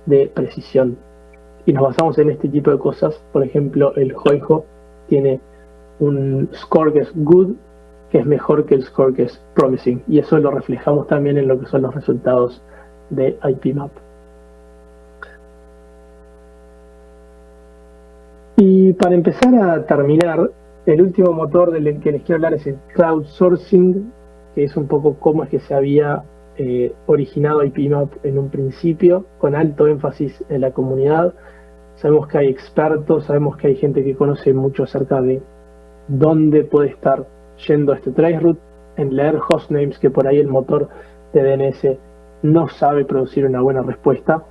de precisión. Y nos basamos en este tipo de cosas. Por ejemplo, el Hoiho tiene un score que es good, que es mejor que el score que es promising. Y eso lo reflejamos también en lo que son los resultados de IPMAP. Y para empezar a terminar, el último motor del que les quiero hablar es el crowdsourcing, que es un poco cómo es que se había eh, originado IPMAP en un principio, con alto énfasis en la comunidad. Sabemos que hay expertos, sabemos que hay gente que conoce mucho acerca de dónde puede estar yendo este traceroute, en leer hostnames que por ahí el motor de DNS no sabe producir una buena respuesta.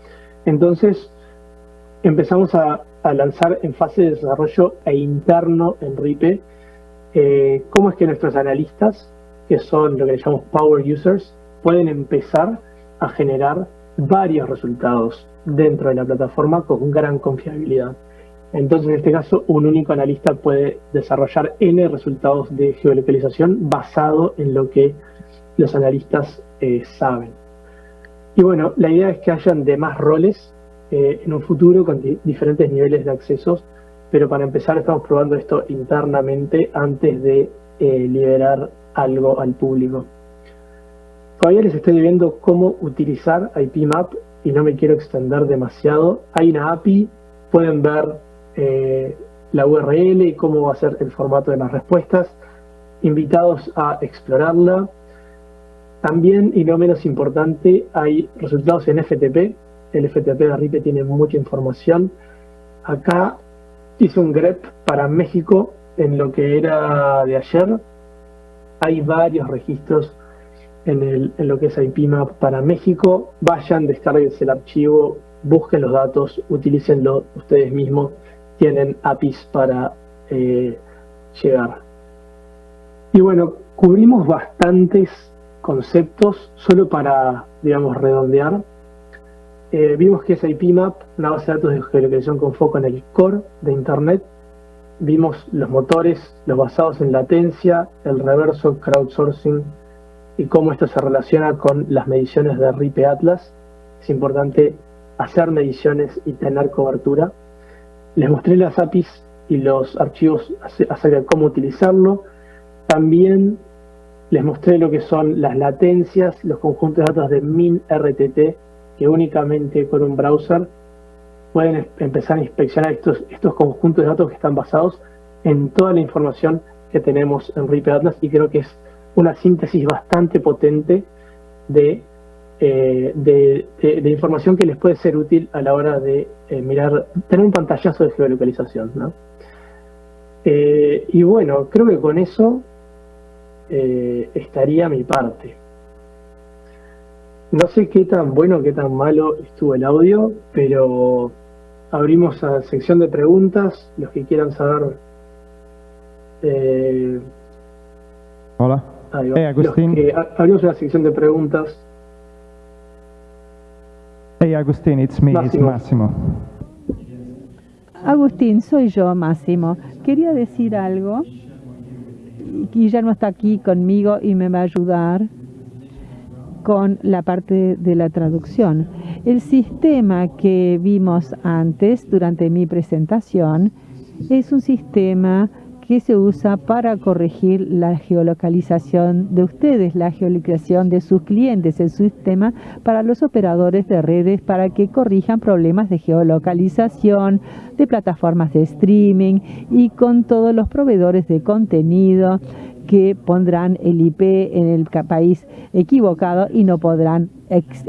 Entonces empezamos a, lanzar en fase de desarrollo e interno en RIPE eh, cómo es que nuestros analistas, que son lo que llamamos power users, pueden empezar a generar varios resultados dentro de la plataforma con gran confiabilidad. Entonces, en este caso, un único analista puede desarrollar N resultados de geolocalización basado en lo que los analistas eh, saben. Y bueno, la idea es que hayan demás roles eh, en un futuro con diferentes niveles de accesos, pero para empezar estamos probando esto internamente antes de eh, liberar algo al público. Todavía les estoy viendo cómo utilizar IPMAP y no me quiero extender demasiado. Hay una API, pueden ver eh, la URL y cómo va a ser el formato de las respuestas. invitados a explorarla. También, y no menos importante, hay resultados en FTP. El FTP de RIPE tiene mucha información. Acá hice un grep para México en lo que era de ayer. Hay varios registros en, lo que es IPMAP para México. Vayan, descarguen el archivo, busquen los datos, utilícenlo ustedes mismos. Tienen APIs para eh, llegar. Y bueno, cubrimos bastantes conceptos solo para, digamos, redondear. Eh, vimos que es IPMAP, una base de datos de geolocalización con foco en el core de Internet. Vimos los motores, los basados en latencia, el reverso crowdsourcing, y cómo esto se relaciona con las mediciones de RIPE Atlas. Es importante hacer mediciones y tener cobertura. Les mostré las APIs y los archivos acerca de cómo utilizarlo. También les mostré lo que son las latencias, los conjuntos de datos de MinRTT, que únicamente con un browser pueden empezar a inspeccionar estos, estos conjuntos de datos que están basados en toda la información que tenemos en RIPE Atlas y creo que es una síntesis bastante potente de, eh, de, información que les puede ser útil a la hora de eh, mirar, tener un pantallazo de geolocalización. ¿no? Eh, y bueno, creo que con eso estaría mi parte. No sé qué tan bueno, qué tan malo estuvo el audio, pero abrimos a sección de preguntas, los que quieran saber. Hola. Hey, Agustín. abrimos una sección de preguntas. Hey, Agustín, it's me, Máximo. Máximo. Agustín, soy yo, Máximo. Quería decir algo. Guillermo está aquí conmigo y me va a ayudar con la parte de la traducción. El sistema que vimos antes durante mi presentación es un sistema que se usa para corregir la geolocalización de ustedes, la geolocalización de sus clientes, el sistema para los operadores de redes para que corrijan problemas de geolocalización, de plataformas de streaming y con todos los proveedores de contenido que pondrán el IP en el país equivocado y no podrán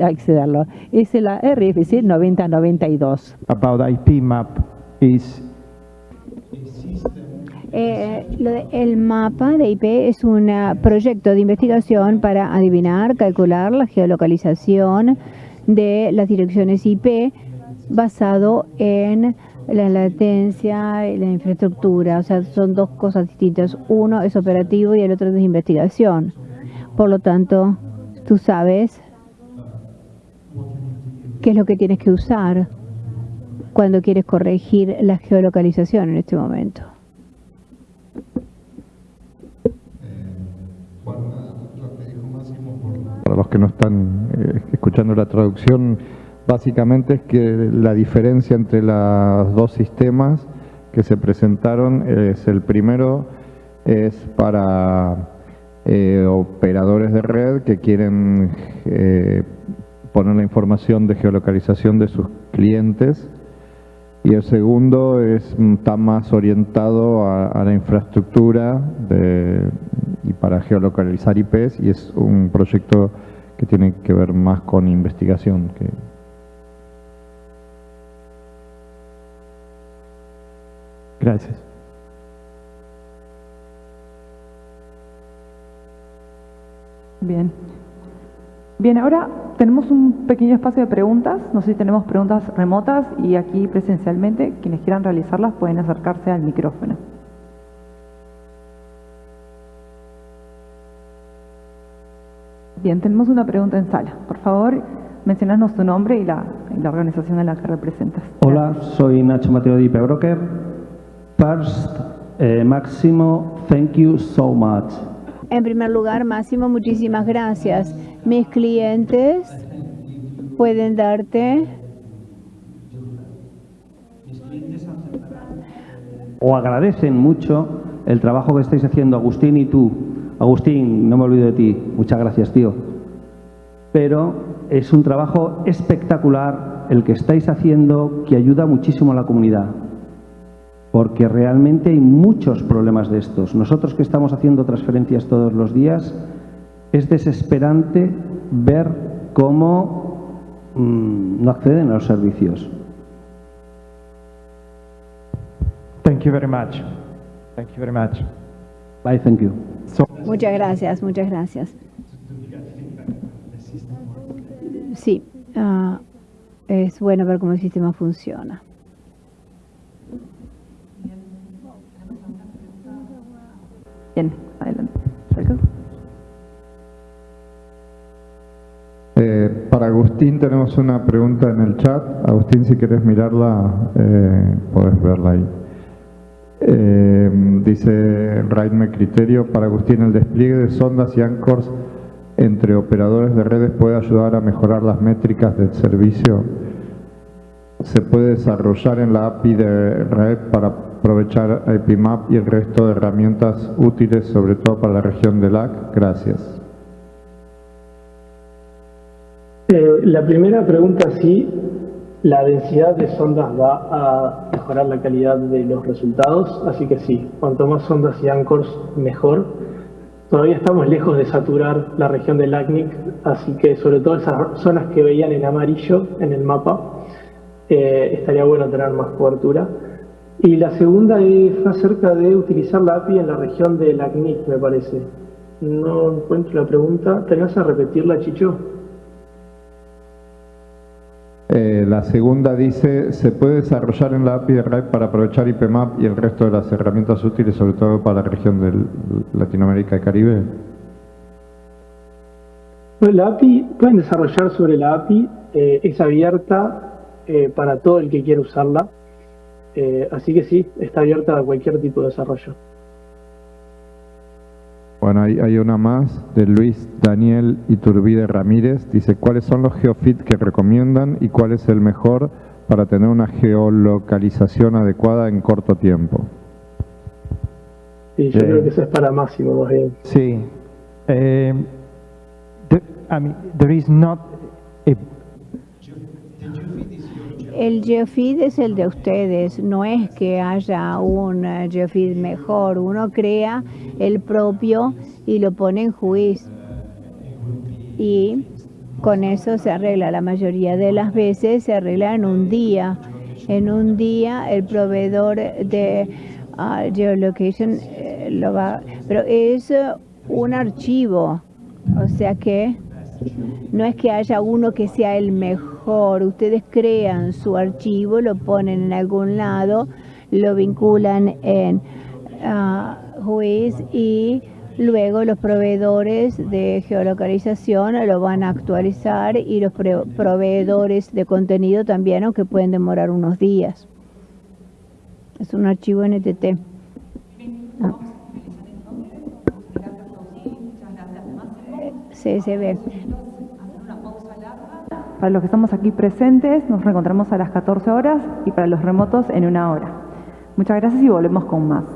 accederlo. Es la RFC 9092. About IP map eh, el mapa de IP es un ah, proyecto de investigación para adivinar, calcular la geolocalización de las direcciones IP basado en la latencia y la infraestructura. O sea, son dos cosas distintas. Uno es operativo y el otro es de investigación. Por lo tanto, tú sabes qué es lo que tienes que usar cuando quieres corregir la geolocalización en este momento. Los que no están eh, escuchando la traducción, básicamente es que la diferencia entre los dos sistemas que se presentaron es el primero es para eh, operadores de red que quieren eh, poner la información de geolocalización de sus clientes y el segundo es, está más orientado a, la infraestructura y para geolocalizar IPs y es un proyecto que tiene que ver más con investigación. Que... Gracias. Bien. Bien, ahora tenemos un pequeño espacio de preguntas. No sé si tenemos preguntas remotas y aquí presencialmente. Quienes quieran realizarlas pueden acercarse al micrófono. Bien, tenemos una pregunta en sala. Por favor, mencionanos tu nombre y la, organización a la que representas. Hola, soy Nacho Mateo de IP Broker. First, eh, Máximo, thank you so much. En primer lugar, Máximo, muchísimas gracias. Mis clientes pueden darte o agradecen mucho el trabajo que estáis haciendo Agustín y tú. Agustín, no me olvido de ti. Muchas gracias, tío. Pero es un trabajo espectacular el que estáis haciendo que ayuda muchísimo a la comunidad. porque realmente hay muchos problemas de estos. Nosotros que estamos haciendo transferencias todos los días, es desesperante ver cómo mm, no acceden a los servicios. Thank you very much. Thank you very much. Bye, thank you. Muchas gracias, muchas gracias. Sí, ah, es bueno ver cómo el sistema funciona. Bien, adelante. Eh, para Agustín tenemos una pregunta en el chat. Agustín, si quieres mirarla, eh, puedes verla ahí. Eh, dice Raidme Criterio, para Agustín, el despliegue de sondas y anchors entre operadores de redes puede ayudar a mejorar las métricas del servicio. Se puede desarrollar en la API de red para aprovechar IPMAP y el resto de herramientas útiles, sobre todo para la región de LAC. Gracias. Eh, la primera pregunta sí, la densidad de sondas va a mejorar la calidad de los resultados, así que sí, cuanto más sondas y anchors, mejor. Todavía estamos lejos de saturar la región del LACNIC, así que sobre todo esas zonas que veían en amarillo en el mapa, eh, estaría bueno tener más cobertura. Y la segunda es acerca de utilizar la API en la región del LACNIC, me parece. No encuentro la pregunta. ¿Tenés a repetirla, Chicho? Eh, la segunda dice, ¿se puede desarrollar en la API de RAID para aprovechar IPMAP y el resto de las herramientas útiles, sobre todo para la región de Latinoamérica y Caribe? La API, pueden desarrollar sobre la API, eh, es abierta eh, para todo el que quiera usarla, así que sí, está abierta a cualquier tipo de desarrollo. Bueno, hay, hay, una más de Luis Daniel Iturbide Ramírez. Dice, ¿cuáles son los geofit que recomiendan y cuál es el mejor para tener una geolocalización adecuada en corto tiempo? Sí, yo creo que eso es para Máximo más bien. Sí. Eh, I mean, there is not a el geofeed es el de ustedes, no es que haya un eh, geofeed mejor, uno crea el propio y lo pone en juicio. Y con eso se arregla, la mayoría de las veces se arregla en un día. En un día el proveedor de ah, geolocation eh, lo va, pero es un archivo, o sea que no es que haya uno que sea el mejor, ustedes crean su archivo, lo ponen en algún lado, lo vinculan en uh, y luego los proveedores de geolocalización lo van a actualizar y los proveedores de contenido también, aunque pueden demorar unos días. Es un archivo NTT. Ah. CSB. Para los que estamos aquí presentes, nos reencontramos a las 14 horas y para los remotos en una hora. Muchas gracias y volvemos con más.